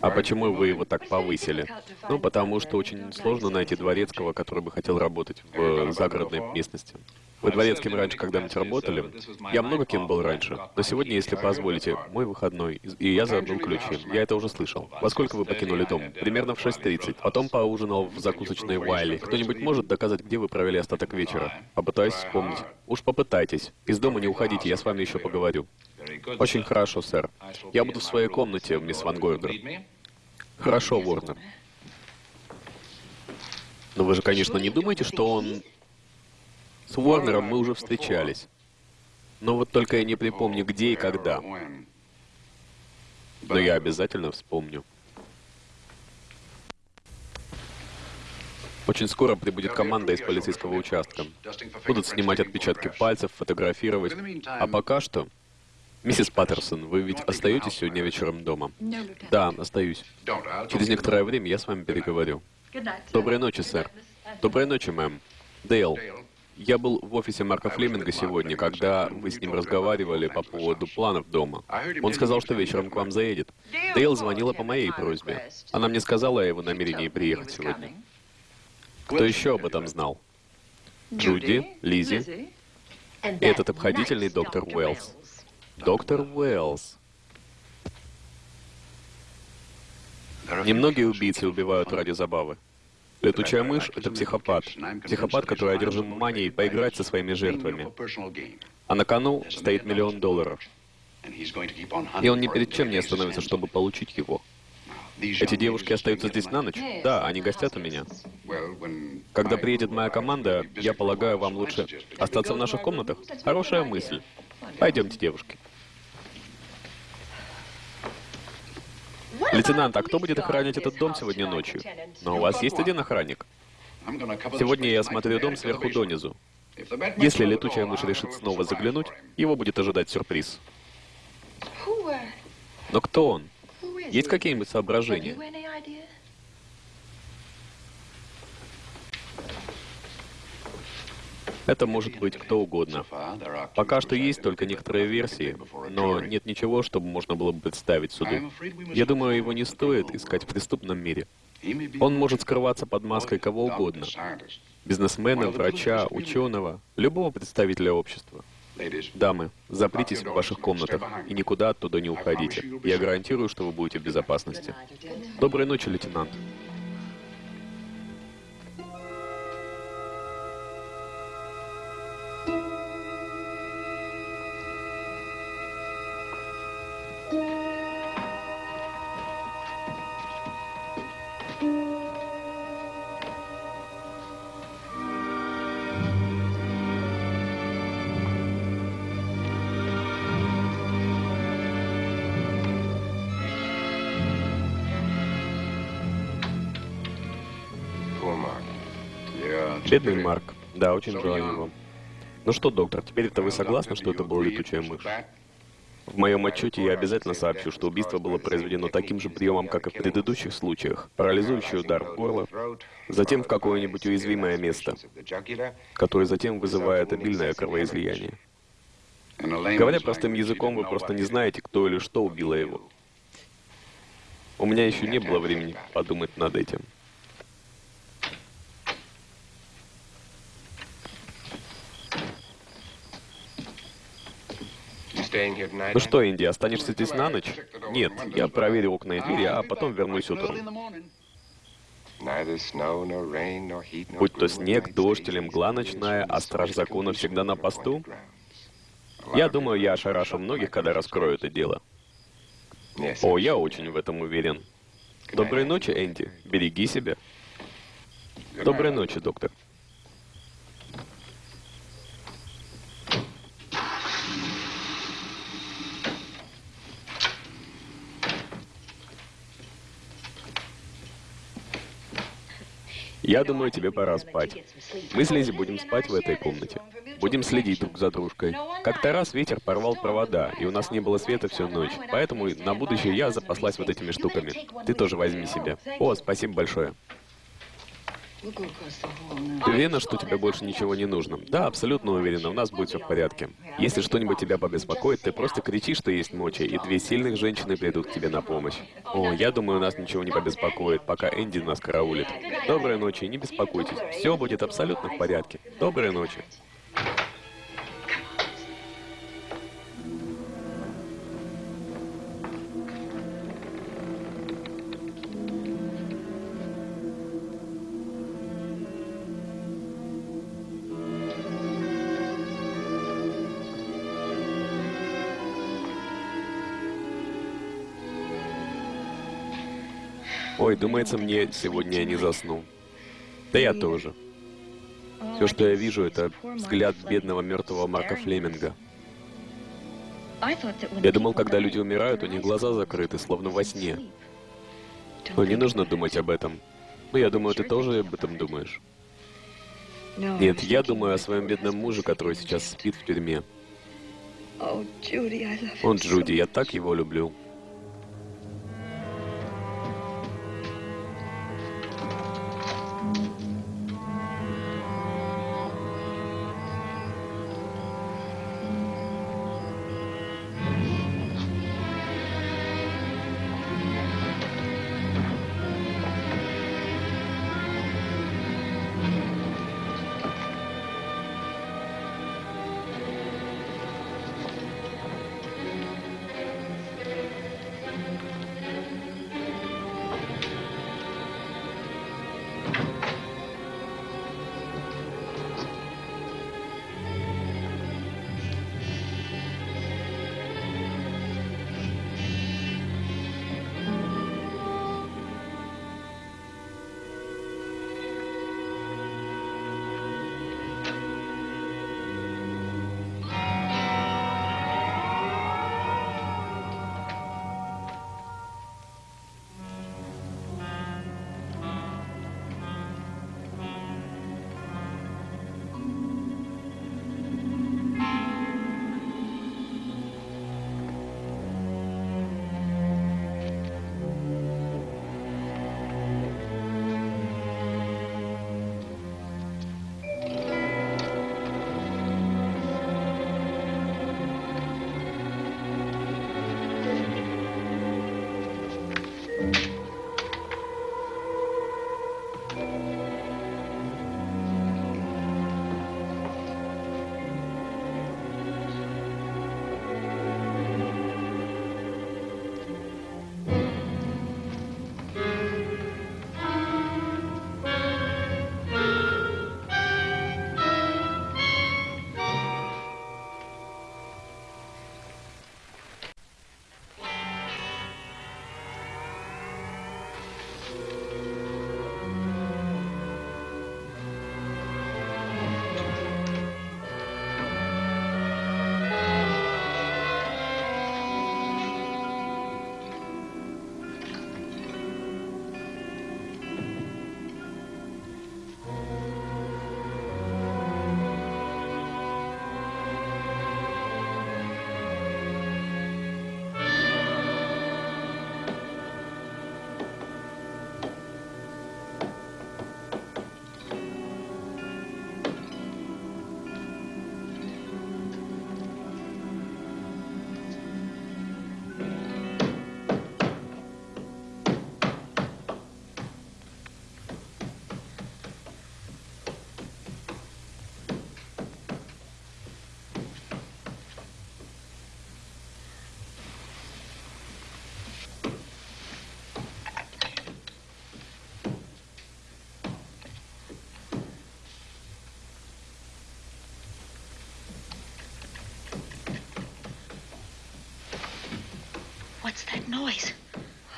А почему вы его так повысили? Ну, потому что очень сложно найти дворецкого, который бы хотел работать в загородной местности. Вы дворецким раньше когда-нибудь работали? Я много кем был раньше. Но сегодня, если позволите, мой выходной, и я забыл ключи. Я это уже слышал. Во сколько вы покинули дом? Примерно в 6.30. Потом поужинал в закусочной Уайли. Кто-нибудь может доказать, где вы провели остаток вечера? Попытаюсь вспомнить. Уж попытайтесь. Из дома не уходите, я с вами еще поговорю. Очень хорошо, сэр. Я буду в своей комнате, мисс Ван Гойдер. Хорошо, Ворнер. Но вы же, конечно, не думаете, что он... С Уорнером мы уже встречались. Но вот только я не припомню, где и когда. Но я обязательно вспомню. Очень скоро прибудет команда из полицейского участка. Будут снимать отпечатки пальцев, фотографировать. А пока что Миссис Паттерсон, вы ведь остаетесь сегодня вечером дома? Да, остаюсь. Через некоторое время я с вами переговорю. Доброй ночи, сэр. Доброй ночи, мэм. Дейл, я был в офисе Марка Флеминга сегодня, когда вы с ним разговаривали по поводу планов дома. Он сказал, что вечером к вам заедет. Дейл звонила по моей просьбе. Она мне сказала о его намерении приехать сегодня. Кто еще об этом знал? Джуди, Лизи и этот обходительный доктор Уэллс. Доктор Уэллс. Немногие убийцы убивают ради забавы. Летучая мышь — это психопат. Психопат, который одержим манией поиграть со своими жертвами. А на кону стоит миллион долларов. И он ни перед чем не остановится, чтобы получить его. Эти девушки остаются здесь на ночь? Да, они гостят у меня. Когда приедет моя команда, я полагаю, вам лучше остаться в наших комнатах? Хорошая мысль. Пойдемте, девушки. Лейтенант, а кто будет охранять этот дом сегодня ночью? Но у вас есть один охранник. Сегодня я осмотрю дом сверху донизу. Если летучая мышь решит снова заглянуть, его будет ожидать сюрприз. Но кто он? Есть какие-нибудь соображения? Это может быть кто угодно. Пока что есть только некоторые версии, но нет ничего, чтобы можно было бы представить суду. Я думаю, его не стоит искать в преступном мире. Он может скрываться под маской кого угодно. Бизнесмена, врача, ученого, любого представителя общества. Дамы, запритесь в ваших комнатах и никуда оттуда не уходите. Я гарантирую, что вы будете в безопасности. Доброй ночи, лейтенант. Бедный Марк. Да, очень жаль его. Ну что, доктор, теперь это вы согласны, что это была летучая мышь? В моем отчете я обязательно сообщу, что убийство было произведено таким же приемом, как и в предыдущих случаях. Парализующий удар в горло, затем в какое-нибудь уязвимое место, которое затем вызывает обильное кровоизлияние. Говоря простым языком, вы просто не знаете, кто или что убило его. У меня еще не было времени подумать над этим. Ну что, Инди, останешься здесь на ночь? Нет, я проверю окна и двери, а потом вернусь утром. Будь то снег, дождь или мгла ночная, а страж закона всегда на посту? Я думаю, я ошарашу многих, когда раскрою это дело. О, я очень в этом уверен. Доброй ночи, Энди. Береги себя. Доброй ночи, доктор. Я думаю, тебе пора спать. Мы с Лизи будем спать в этой комнате. Будем следить друг за дружкой. Как-то раз ветер порвал провода, и у нас не было света всю ночь. Поэтому на будущее я запаслась вот этими штуками. Ты тоже возьми себе. О, спасибо большое. Ты уверена, что тебе больше ничего не нужно? Да, абсолютно уверена, у нас будет все в порядке. Если что-нибудь тебя побеспокоит, ты просто кричи, что есть мочи, и две сильных женщины придут к тебе на помощь. О, я думаю, нас ничего не побеспокоит, пока Энди нас караулит. Доброй ночи, не беспокойтесь. Все будет абсолютно в порядке. Доброй ночи. Ой, думается мне, сегодня я не засну. Да я тоже. Все, что я вижу, это взгляд бедного мертвого Марка Флеминга. Я думал, когда люди умирают, у них глаза закрыты, словно во сне. Но не нужно думать об этом. Ну, я думаю, ты тоже об этом думаешь. Нет, я думаю о своем бедном муже, который сейчас спит в тюрьме. Он Джуди, я так его люблю.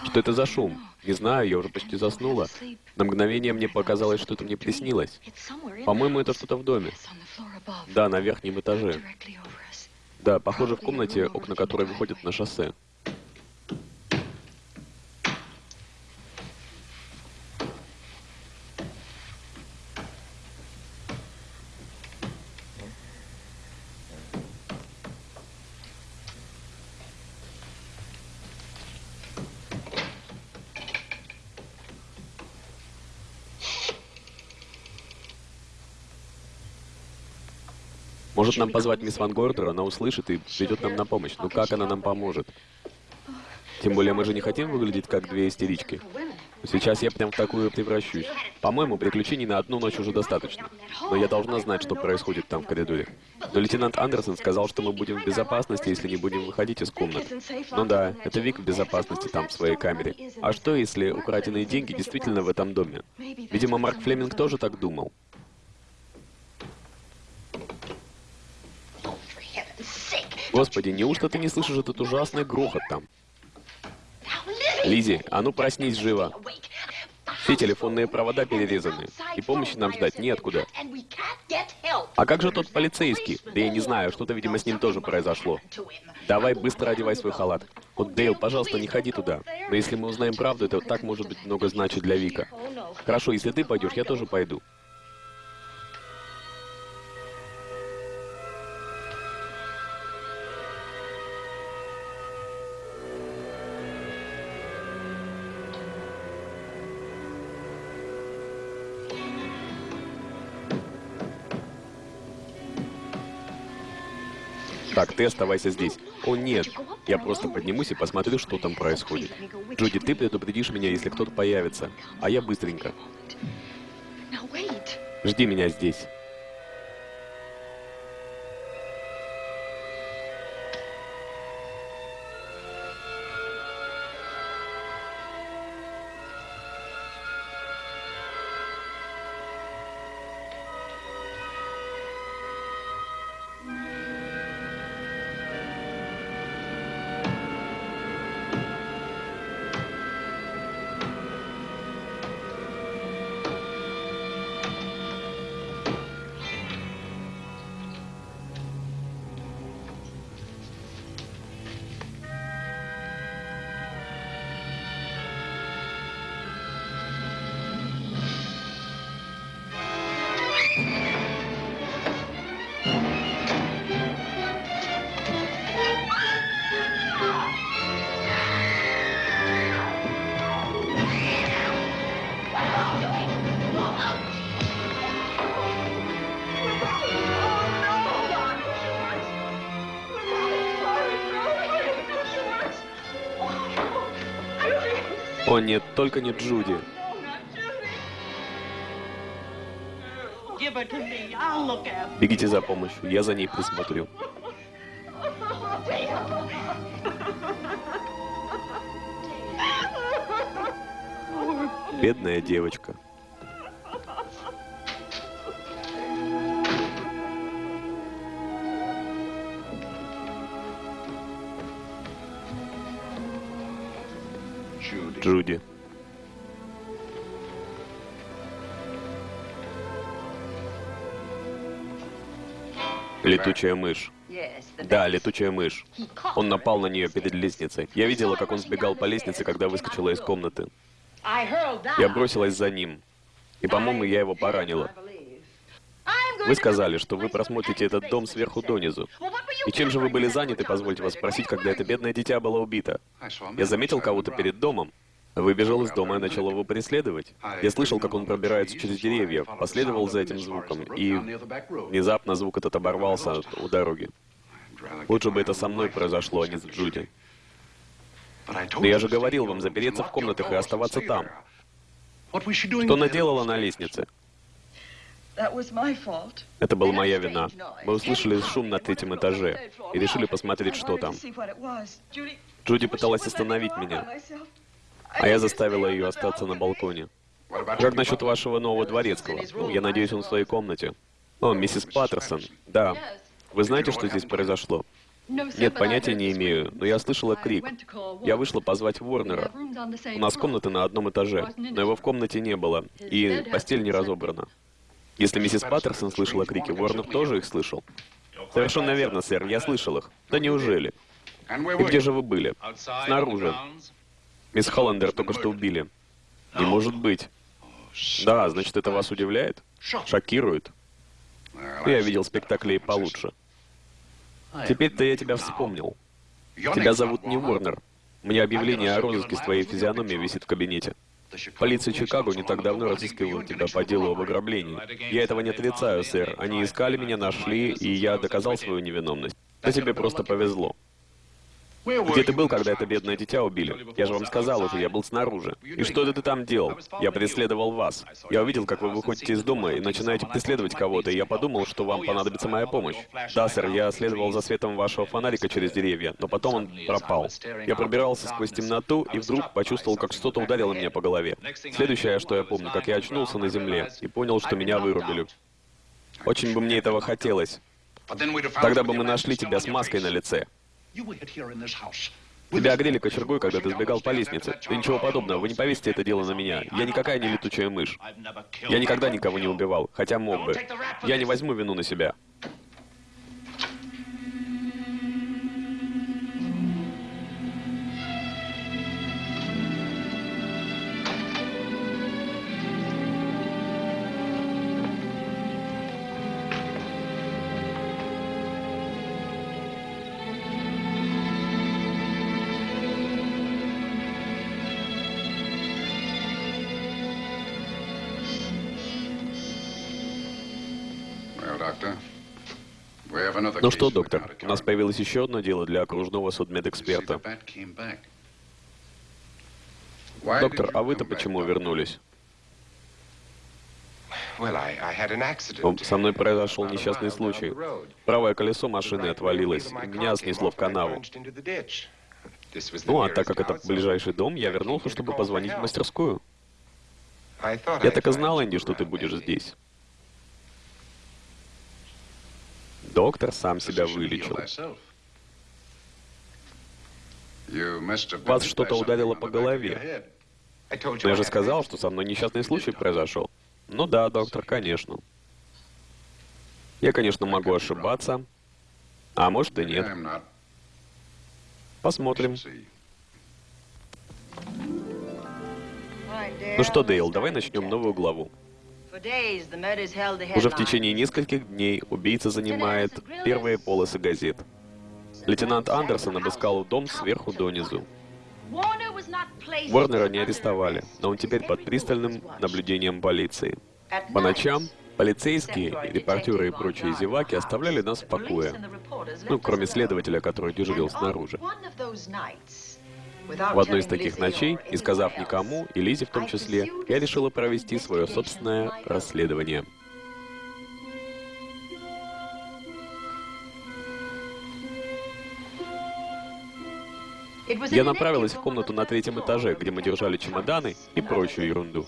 Что это за шум? Не знаю, я уже почти заснула. На мгновение мне показалось, что это мне приснилось. По-моему, это что-то в доме. Да, на верхнем этаже. Да, похоже, в комнате, окна которой выходят на шоссе. Может нам позвать мисс Ван Гордер, она услышит и придет нам на помощь. Ну как она нам поможет? Тем более мы же не хотим выглядеть как две истерички. Сейчас я прям в такую превращусь. По-моему, приключений на одну ночь уже достаточно. Но я должна знать, что происходит там в коридоре. Но лейтенант Андерсон сказал, что мы будем в безопасности, если не будем выходить из комнат. Ну да, это Вик в безопасности там, в своей камере. А что, если украденные деньги действительно в этом доме? Видимо, Марк Флеминг тоже так думал. Господи, неужто ты не слышишь этот ужасный грохот там? Лизи, а ну проснись живо. Все телефонные провода перерезаны, и помощи нам ждать неоткуда. А как же тот полицейский? Да я не знаю, что-то, видимо, с ним тоже произошло. Давай быстро одевай свой халат. Вот, Дейл, пожалуйста, не ходи туда. Но если мы узнаем правду, это так может быть много значит для Вика. Хорошо, если ты пойдешь, я тоже пойду. Ты оставайся здесь. О, нет. Я просто поднимусь и посмотрю, что там происходит. Джуди, ты предупредишь меня, если кто-то появится. А я быстренько. Жди меня здесь. О нет, только не Джуди. Бегите за помощью, я за ней присмотрю. Бедная девочка. Летучая мышь. Да, летучая мышь. Он напал на нее перед лестницей. Я видела, как он сбегал по лестнице, когда выскочила из комнаты. Я бросилась за ним. И, по-моему, я его поранила. Вы сказали, что вы просмотрите этот дом сверху донизу. И чем же вы были заняты, позвольте вас спросить, когда это бедное дитя было убито? Я заметил кого-то перед домом. Выбежал из дома и начал его преследовать. Я слышал, как он пробирается через деревья, последовал за этим звуком, и внезапно звук этот оборвался у дороги. Лучше бы это со мной произошло, а не с Джуди. Но я же говорил вам запереться в комнатах и оставаться там. Что она делала на лестнице? Это была моя вина. Мы услышали шум на третьем этаже и решили посмотреть, что там. Джуди пыталась остановить меня, а я заставила ее остаться на балконе. Как насчет вашего нового дворецкого? Ну, я надеюсь, он в своей комнате. О, миссис Паттерсон. Да. Вы знаете, что здесь произошло? Нет, понятия не имею, но я слышала крик. Я вышла позвать Ворнера. У нас комната на одном этаже, но его в комнате не было, и постель не разобрана. Если миссис Паттерсон слышала крики, Ворнер тоже их слышал. Совершенно верно, сэр, я слышал их. Да неужели? И где же вы были? Снаружи. Мисс Холландер только что убили. Не может быть. Да, значит, это вас удивляет? Шокирует? Я видел спектакли и получше. Теперь-то я тебя вспомнил. Тебя зовут не Ворнер. Мне объявление о розыске с твоей физиономией висит в кабинете. Полиция Чикаго не так давно разыскивала тебя по делу об ограблении. Я этого не отрицаю, сэр. Они искали меня, нашли, и я доказал свою невиновность. Да тебе просто повезло. Где ты был, когда это бедное дитя убили? Я же вам сказал уже, я был снаружи. И что ты там делал? Я преследовал вас. Я увидел, как вы выходите из дома и начинаете преследовать кого-то, и я подумал, что вам понадобится моя помощь. Да, сэр, я следовал за светом вашего фонарика через деревья, но потом он пропал. Я пробирался сквозь темноту и вдруг почувствовал, как что-то ударило меня по голове. Следующее, что я помню, как я очнулся на земле и понял, что меня вырубили. Очень бы мне этого хотелось. Тогда бы мы нашли тебя с маской на лице. Тебя огрели кочергой, когда ты сбегал по лестнице. Да ничего подобного, вы не повесите это дело на меня. Я никакая не летучая мышь. Я никогда никого не убивал, хотя мог бы. Я не возьму вину на себя. Ну что, доктор, у нас появилось еще одно дело для окружного судмедэксперта. Доктор, а вы-то почему вернулись? Со мной произошел несчастный случай. Правое колесо машины отвалилось, меня снесло в канаву. Ну, а так как это ближайший дом, я вернулся, чтобы позвонить в мастерскую. Я так и знал, Энди, что ты будешь здесь. Доктор сам себя вылечил. Вас что-то ударило по голове. Я же сказал, что со мной несчастный случай произошел. Ну да, доктор, конечно. Я, конечно, могу ошибаться. А может и нет. Посмотрим. Ну что, Дейл, давай начнем новую главу. Уже в течение нескольких дней убийца занимает первые полосы газет. Лейтенант Андерсон обыскал дом сверху донизу. Уорнера не арестовали, но он теперь под пристальным наблюдением полиции. По ночам полицейские, репортеры и прочие зеваки оставляли нас в покое. Ну, кроме следователя, который дежурил снаружи. В одной из таких ночей, не сказав никому, и Лизе в том числе, я решила провести свое собственное расследование. Я направилась в комнату на третьем этаже, где мы держали чемоданы и прочую ерунду.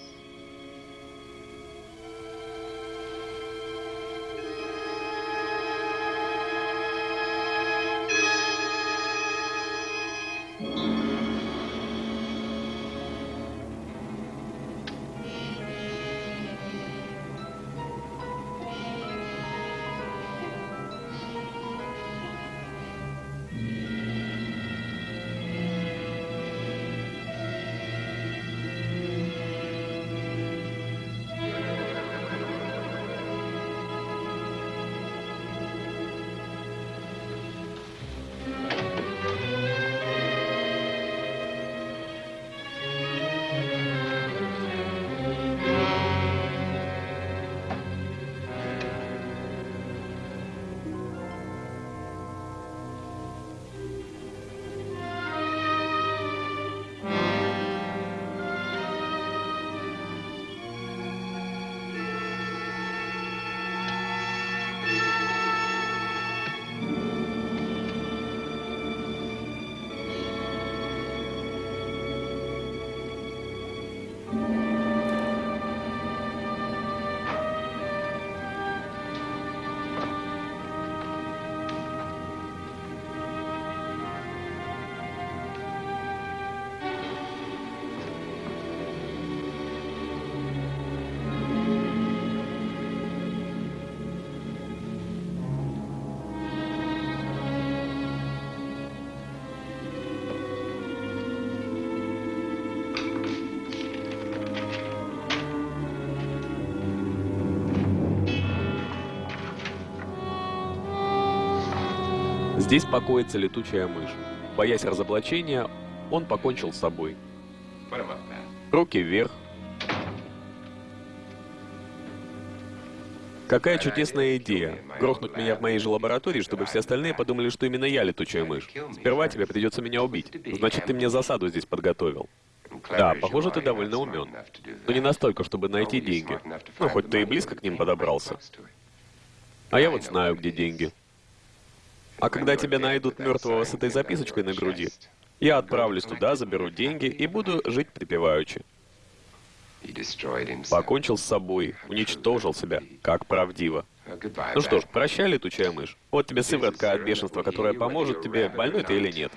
Здесь покоится летучая мышь. Боясь разоблачения, он покончил с собой. Руки вверх. Какая чудесная идея. Грохнуть меня в моей же лаборатории, чтобы все остальные подумали, что именно я летучая мышь. Сперва тебе придется меня убить. Значит, ты мне засаду здесь подготовил. Да, похоже, ты довольно умен. Но не настолько, чтобы найти деньги. Ну, хоть ты и близко к ним подобрался. А я вот знаю, где деньги. А когда тебя найдут мертвого с этой записочкой на груди, я отправлюсь туда, заберу деньги и буду жить припеваючи. Покончил с собой, уничтожил себя, как правдиво. Ну что ж, прощай, летучая мышь. Вот тебе сыворотка от бешенства, которая поможет тебе, больной ты или нет.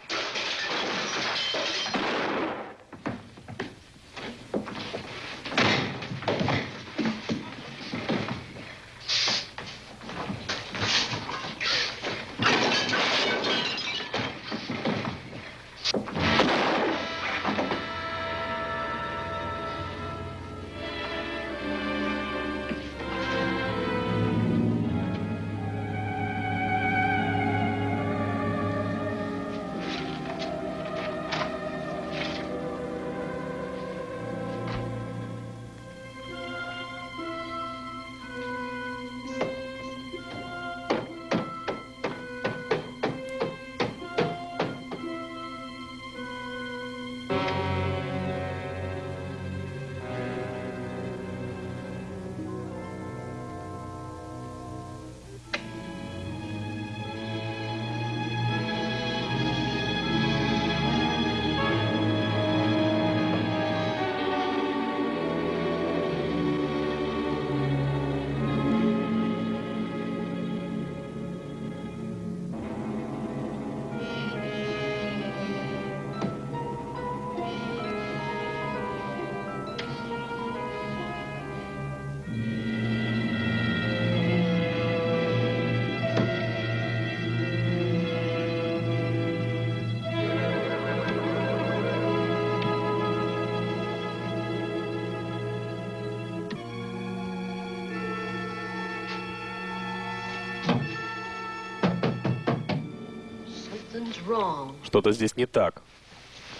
Что-то здесь не так.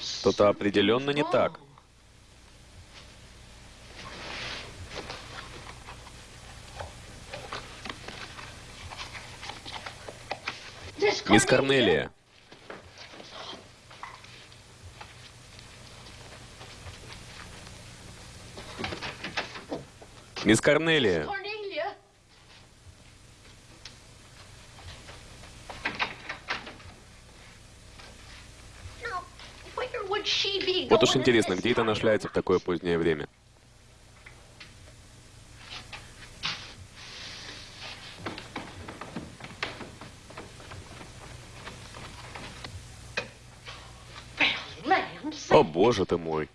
Что-то определенно не так. Мисс Корнелия. Мисс Корнелия. Вот уж интересно, где это она шляется в такое позднее время? О, боже ты мой.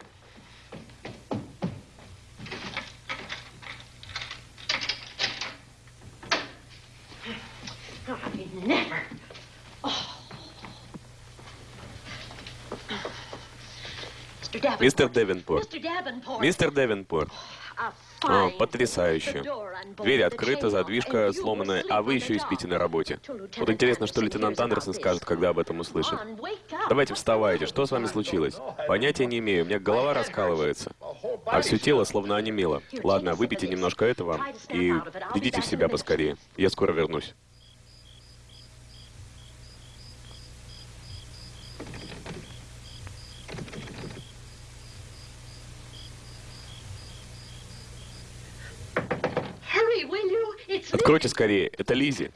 Мистер Девенпорт. Мистер Девенпорт. О, потрясающе. Дверь открыта, задвижка сломанная, а вы еще и спите на работе. Вот интересно, что лейтенант Андерсон скажет, когда об этом услышит. Давайте вставайте, что с вами случилось? Понятия не имею, у меня голова раскалывается. А все тело словно онемело. Ладно, выпейте немножко этого и идите в себя поскорее. Я скоро вернусь. Откройте скорее, это Лизи.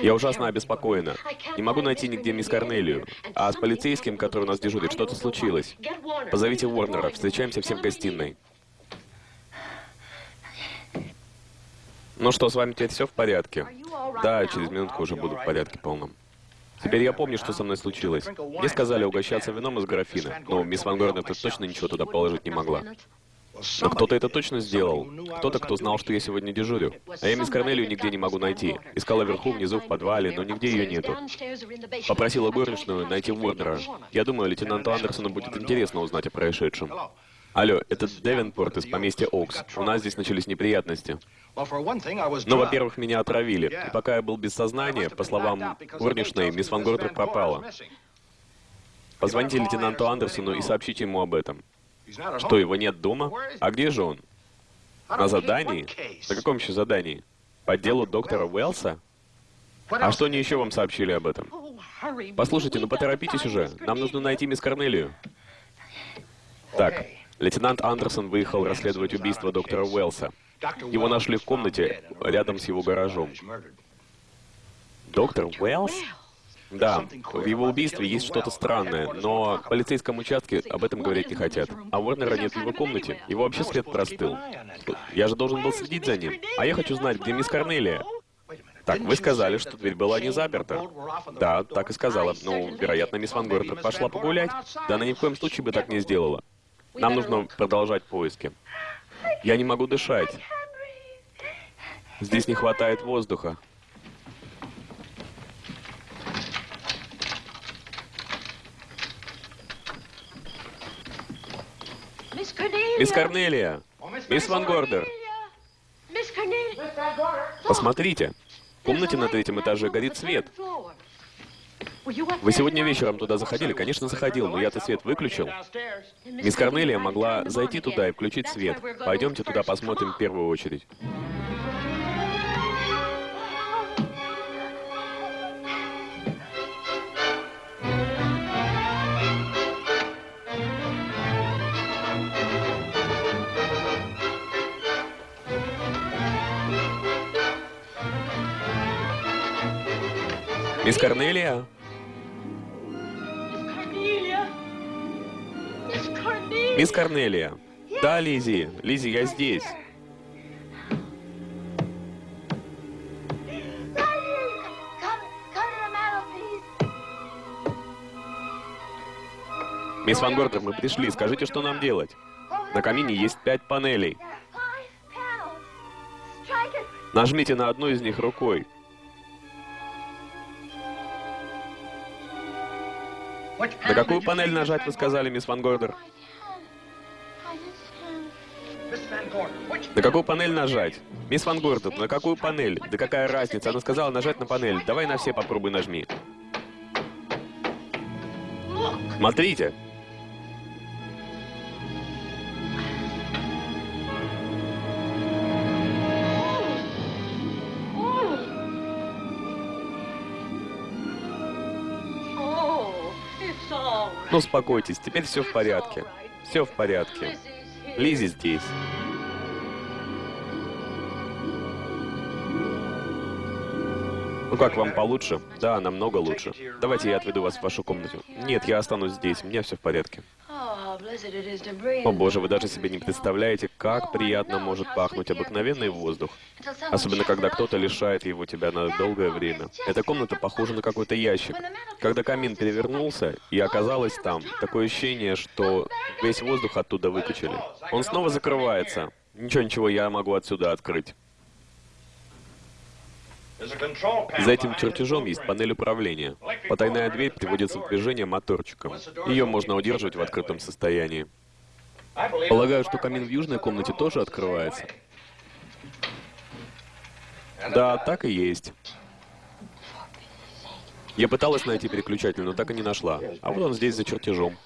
Я ужасно обеспокоена. Не могу найти нигде мисс Корнелию. А с полицейским, который у нас дежурит, что-то случилось. Позовите Уорнера, встречаемся все в гостиной. Ну что, с вами теперь все в порядке? Да, через минутку уже буду в порядке полном. Теперь я помню, что со мной случилось. Мне сказали угощаться вином из графина, но мисс Ван Горнер точно ничего туда положить не могла. Но кто-то это точно сделал. Кто-то, кто знал, что я сегодня дежурю. А я мисс Корнелию нигде не могу найти. Искала вверху, внизу, в подвале, но нигде ее нету. Попросила горничную найти Уорнера. Я думаю, лейтенанту Андерсону будет интересно узнать о происшедшем. Алло, это Девенпорт из поместья Окс. У нас здесь начались неприятности. Ну, во-первых, меня отравили. И пока я был без сознания, по словам горничной, мисс Ван Гордер пропала. Позвоните лейтенанту Андерсону и сообщите ему об этом. Что, его нет дома? А где же он? На задании? На каком еще задании? По делу доктора Уэллса? А что они еще вам сообщили об этом? Послушайте, ну поторопитесь уже. Нам нужно найти мисс Корнелию. Так, лейтенант Андерсон выехал расследовать убийство доктора Уэллса. Его нашли в комнате рядом с его гаражом. Доктор Уэллс? Да, в его убийстве есть что-то странное, но в полицейском участке об этом говорить не хотят. А Уорнера нет в его комнате. Его вообще след простыл. Я же должен был следить за ним. А я хочу знать, где мисс Корнелия. Так, вы сказали, что дверь была не заперта. Да, так и сказала. Ну, вероятно, мисс Ван Гортер пошла погулять. Да она ни в коем случае бы так не сделала. Нам нужно продолжать поиски. Я не могу дышать. Здесь не хватает воздуха. Мисс Корнелия! Мисс Ван Гордер! Посмотрите, в комнате на третьем этаже горит свет. Вы сегодня вечером туда заходили? Конечно, заходил, но я-то свет выключил. Мисс Корнелия могла зайти туда и включить свет. Пойдемте туда посмотрим в первую очередь. Мисс Корнелия? Мисс Корнелия. Да, Лизи. Лизи, я здесь. Мисс Ван Гортер, мы пришли. Скажите, что нам делать? На камине есть пять панелей. Нажмите на одну из них рукой. На какую панель нажать, вы сказали, мисс Ван Гордер? На какую панель нажать? Мисс Ван Гордер, на какую панель? Да какая разница? Она сказала нажать на панель. Давай на все попробуй нажми. Смотрите. Ну, успокойтесь, теперь все в порядке. Все в порядке. Лизи здесь. Ну как, вам получше? Да, намного лучше. Давайте я отведу вас в вашу комнату. Нет, я останусь здесь, у меня все в порядке. О боже, вы даже себе не представляете, как приятно может пахнуть обыкновенный воздух. Особенно, когда кто-то лишает его тебя на долгое время. Эта комната похожа на какой-то ящик. Когда камин перевернулся и оказалось там, такое ощущение, что весь воздух оттуда выкачали. Он снова закрывается. Ничего-ничего, я могу отсюда открыть. За этим чертежом есть панель управления. Потайная дверь приводится в движение моторчиком. Ее можно удерживать в открытом состоянии. Полагаю, что камин в южной комнате тоже открывается. Да, так и есть. Я пыталась найти переключатель, но так и не нашла. А вот он здесь за чертежом.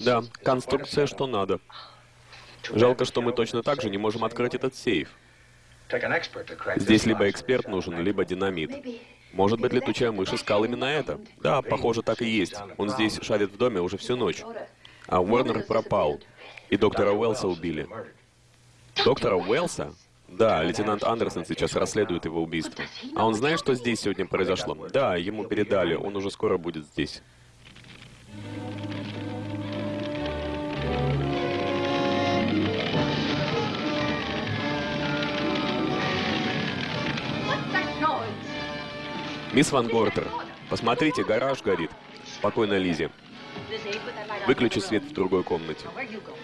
Да, конструкция что надо. Жалко, что мы точно так же не можем открыть этот сейф. Здесь либо эксперт нужен, либо динамит. Может быть, летучая мышь искал именно это? Да, похоже, так и есть. Он здесь шарит в доме уже всю ночь. А Уорнер пропал. И доктора Уэллса убили. Доктора Уэллса? Да, лейтенант Андерсон сейчас расследует его убийство. А он знает, что здесь сегодня произошло? Да, ему передали, он уже скоро будет здесь. Мисс Ван Гортер, посмотрите, гараж горит. Спокойно, Лизи. Выключи свет в другой комнате.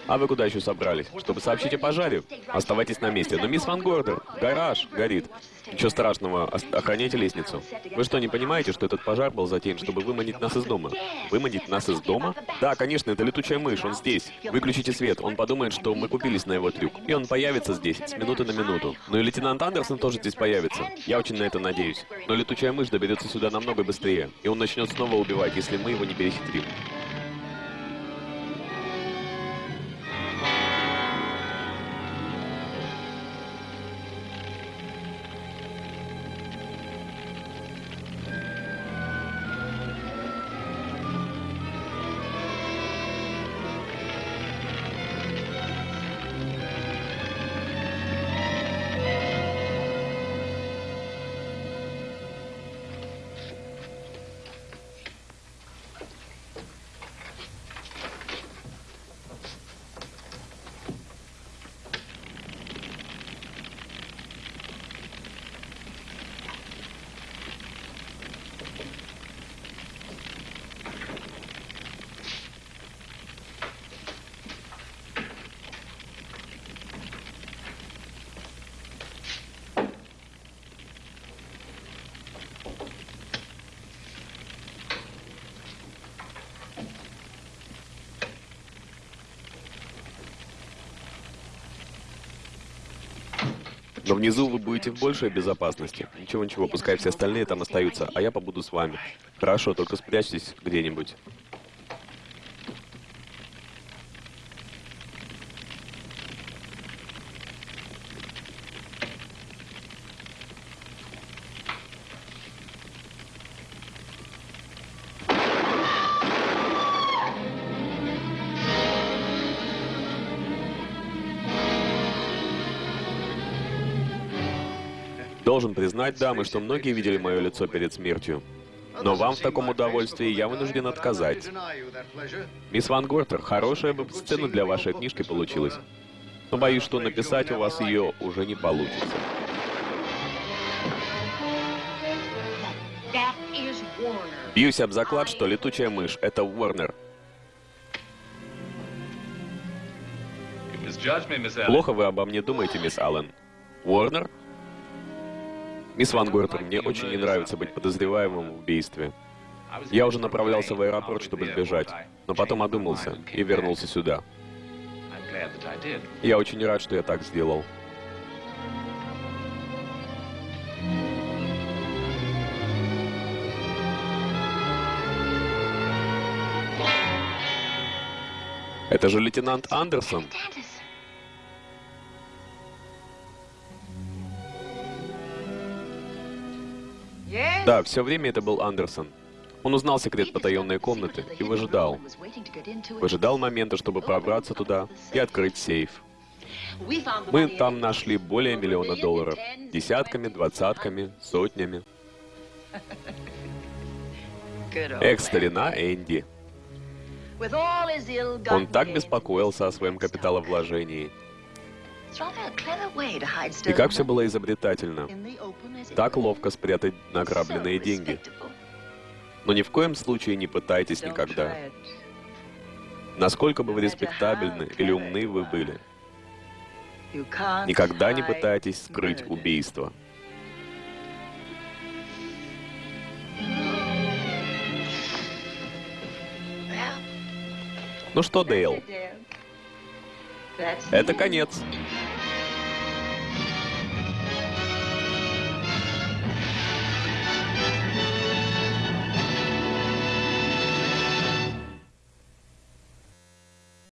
А вы куда еще собрались? Чтобы сообщить о пожаре? Оставайтесь на месте. Но мисс Ван Гордер, гараж горит. Ничего страшного, охраняйте лестницу. Вы что, не понимаете, что этот пожар был затеян, чтобы выманить нас из дома? Выманить нас из дома? Да, конечно, это летучая мышь, он здесь. Выключите свет, он подумает, что мы купились на его трюк. И он появится здесь, с минуты на минуту. Ну и лейтенант Андерсон тоже здесь появится. Я очень на это надеюсь. Но летучая мышь доберется сюда намного быстрее. И он начнет снова убивать, если мы его не перехитрим. Но внизу вы будете в большей безопасности. Ничего-ничего, пускай все остальные там остаются, а я побуду с вами. Хорошо, только спрячьтесь где-нибудь. Должен признать, дамы, что многие видели мое лицо перед смертью. Но вам в таком удовольствии я вынужден отказать. Мисс Ван Гортер, хорошая бы сцена для вашей книжки получилась. Но боюсь, что написать у вас ее уже не получится. Бьюсь об заклад, что летучая мышь — это Уорнер. Плохо вы обо мне думаете, мисс Аллен. Уорнер? Мисс Ван Гортер, мне очень не нравится быть подозреваемым в убийстве. Я уже направлялся в аэропорт, чтобы сбежать, но потом одумался и вернулся сюда. Я очень рад, что я так сделал. Это же лейтенант Андерсон. Да, все время это был Андерсон. Он узнал секрет потаенной комнаты и выжидал. Выжидал момента, чтобы пробраться туда и открыть сейф. Мы там нашли более миллиона долларов. Десятками, двадцатками, сотнями. [LAUGHS] Эх, старина Энди. Он так беспокоился о своем капиталовложении. И как все было изобретательно. Так ловко спрятать награбленные деньги. Но ни в коем случае не пытайтесь никогда. Насколько бы вы респектабельны или умны вы были, никогда не пытайтесь скрыть убийство. Ну что, Дейл, это конец.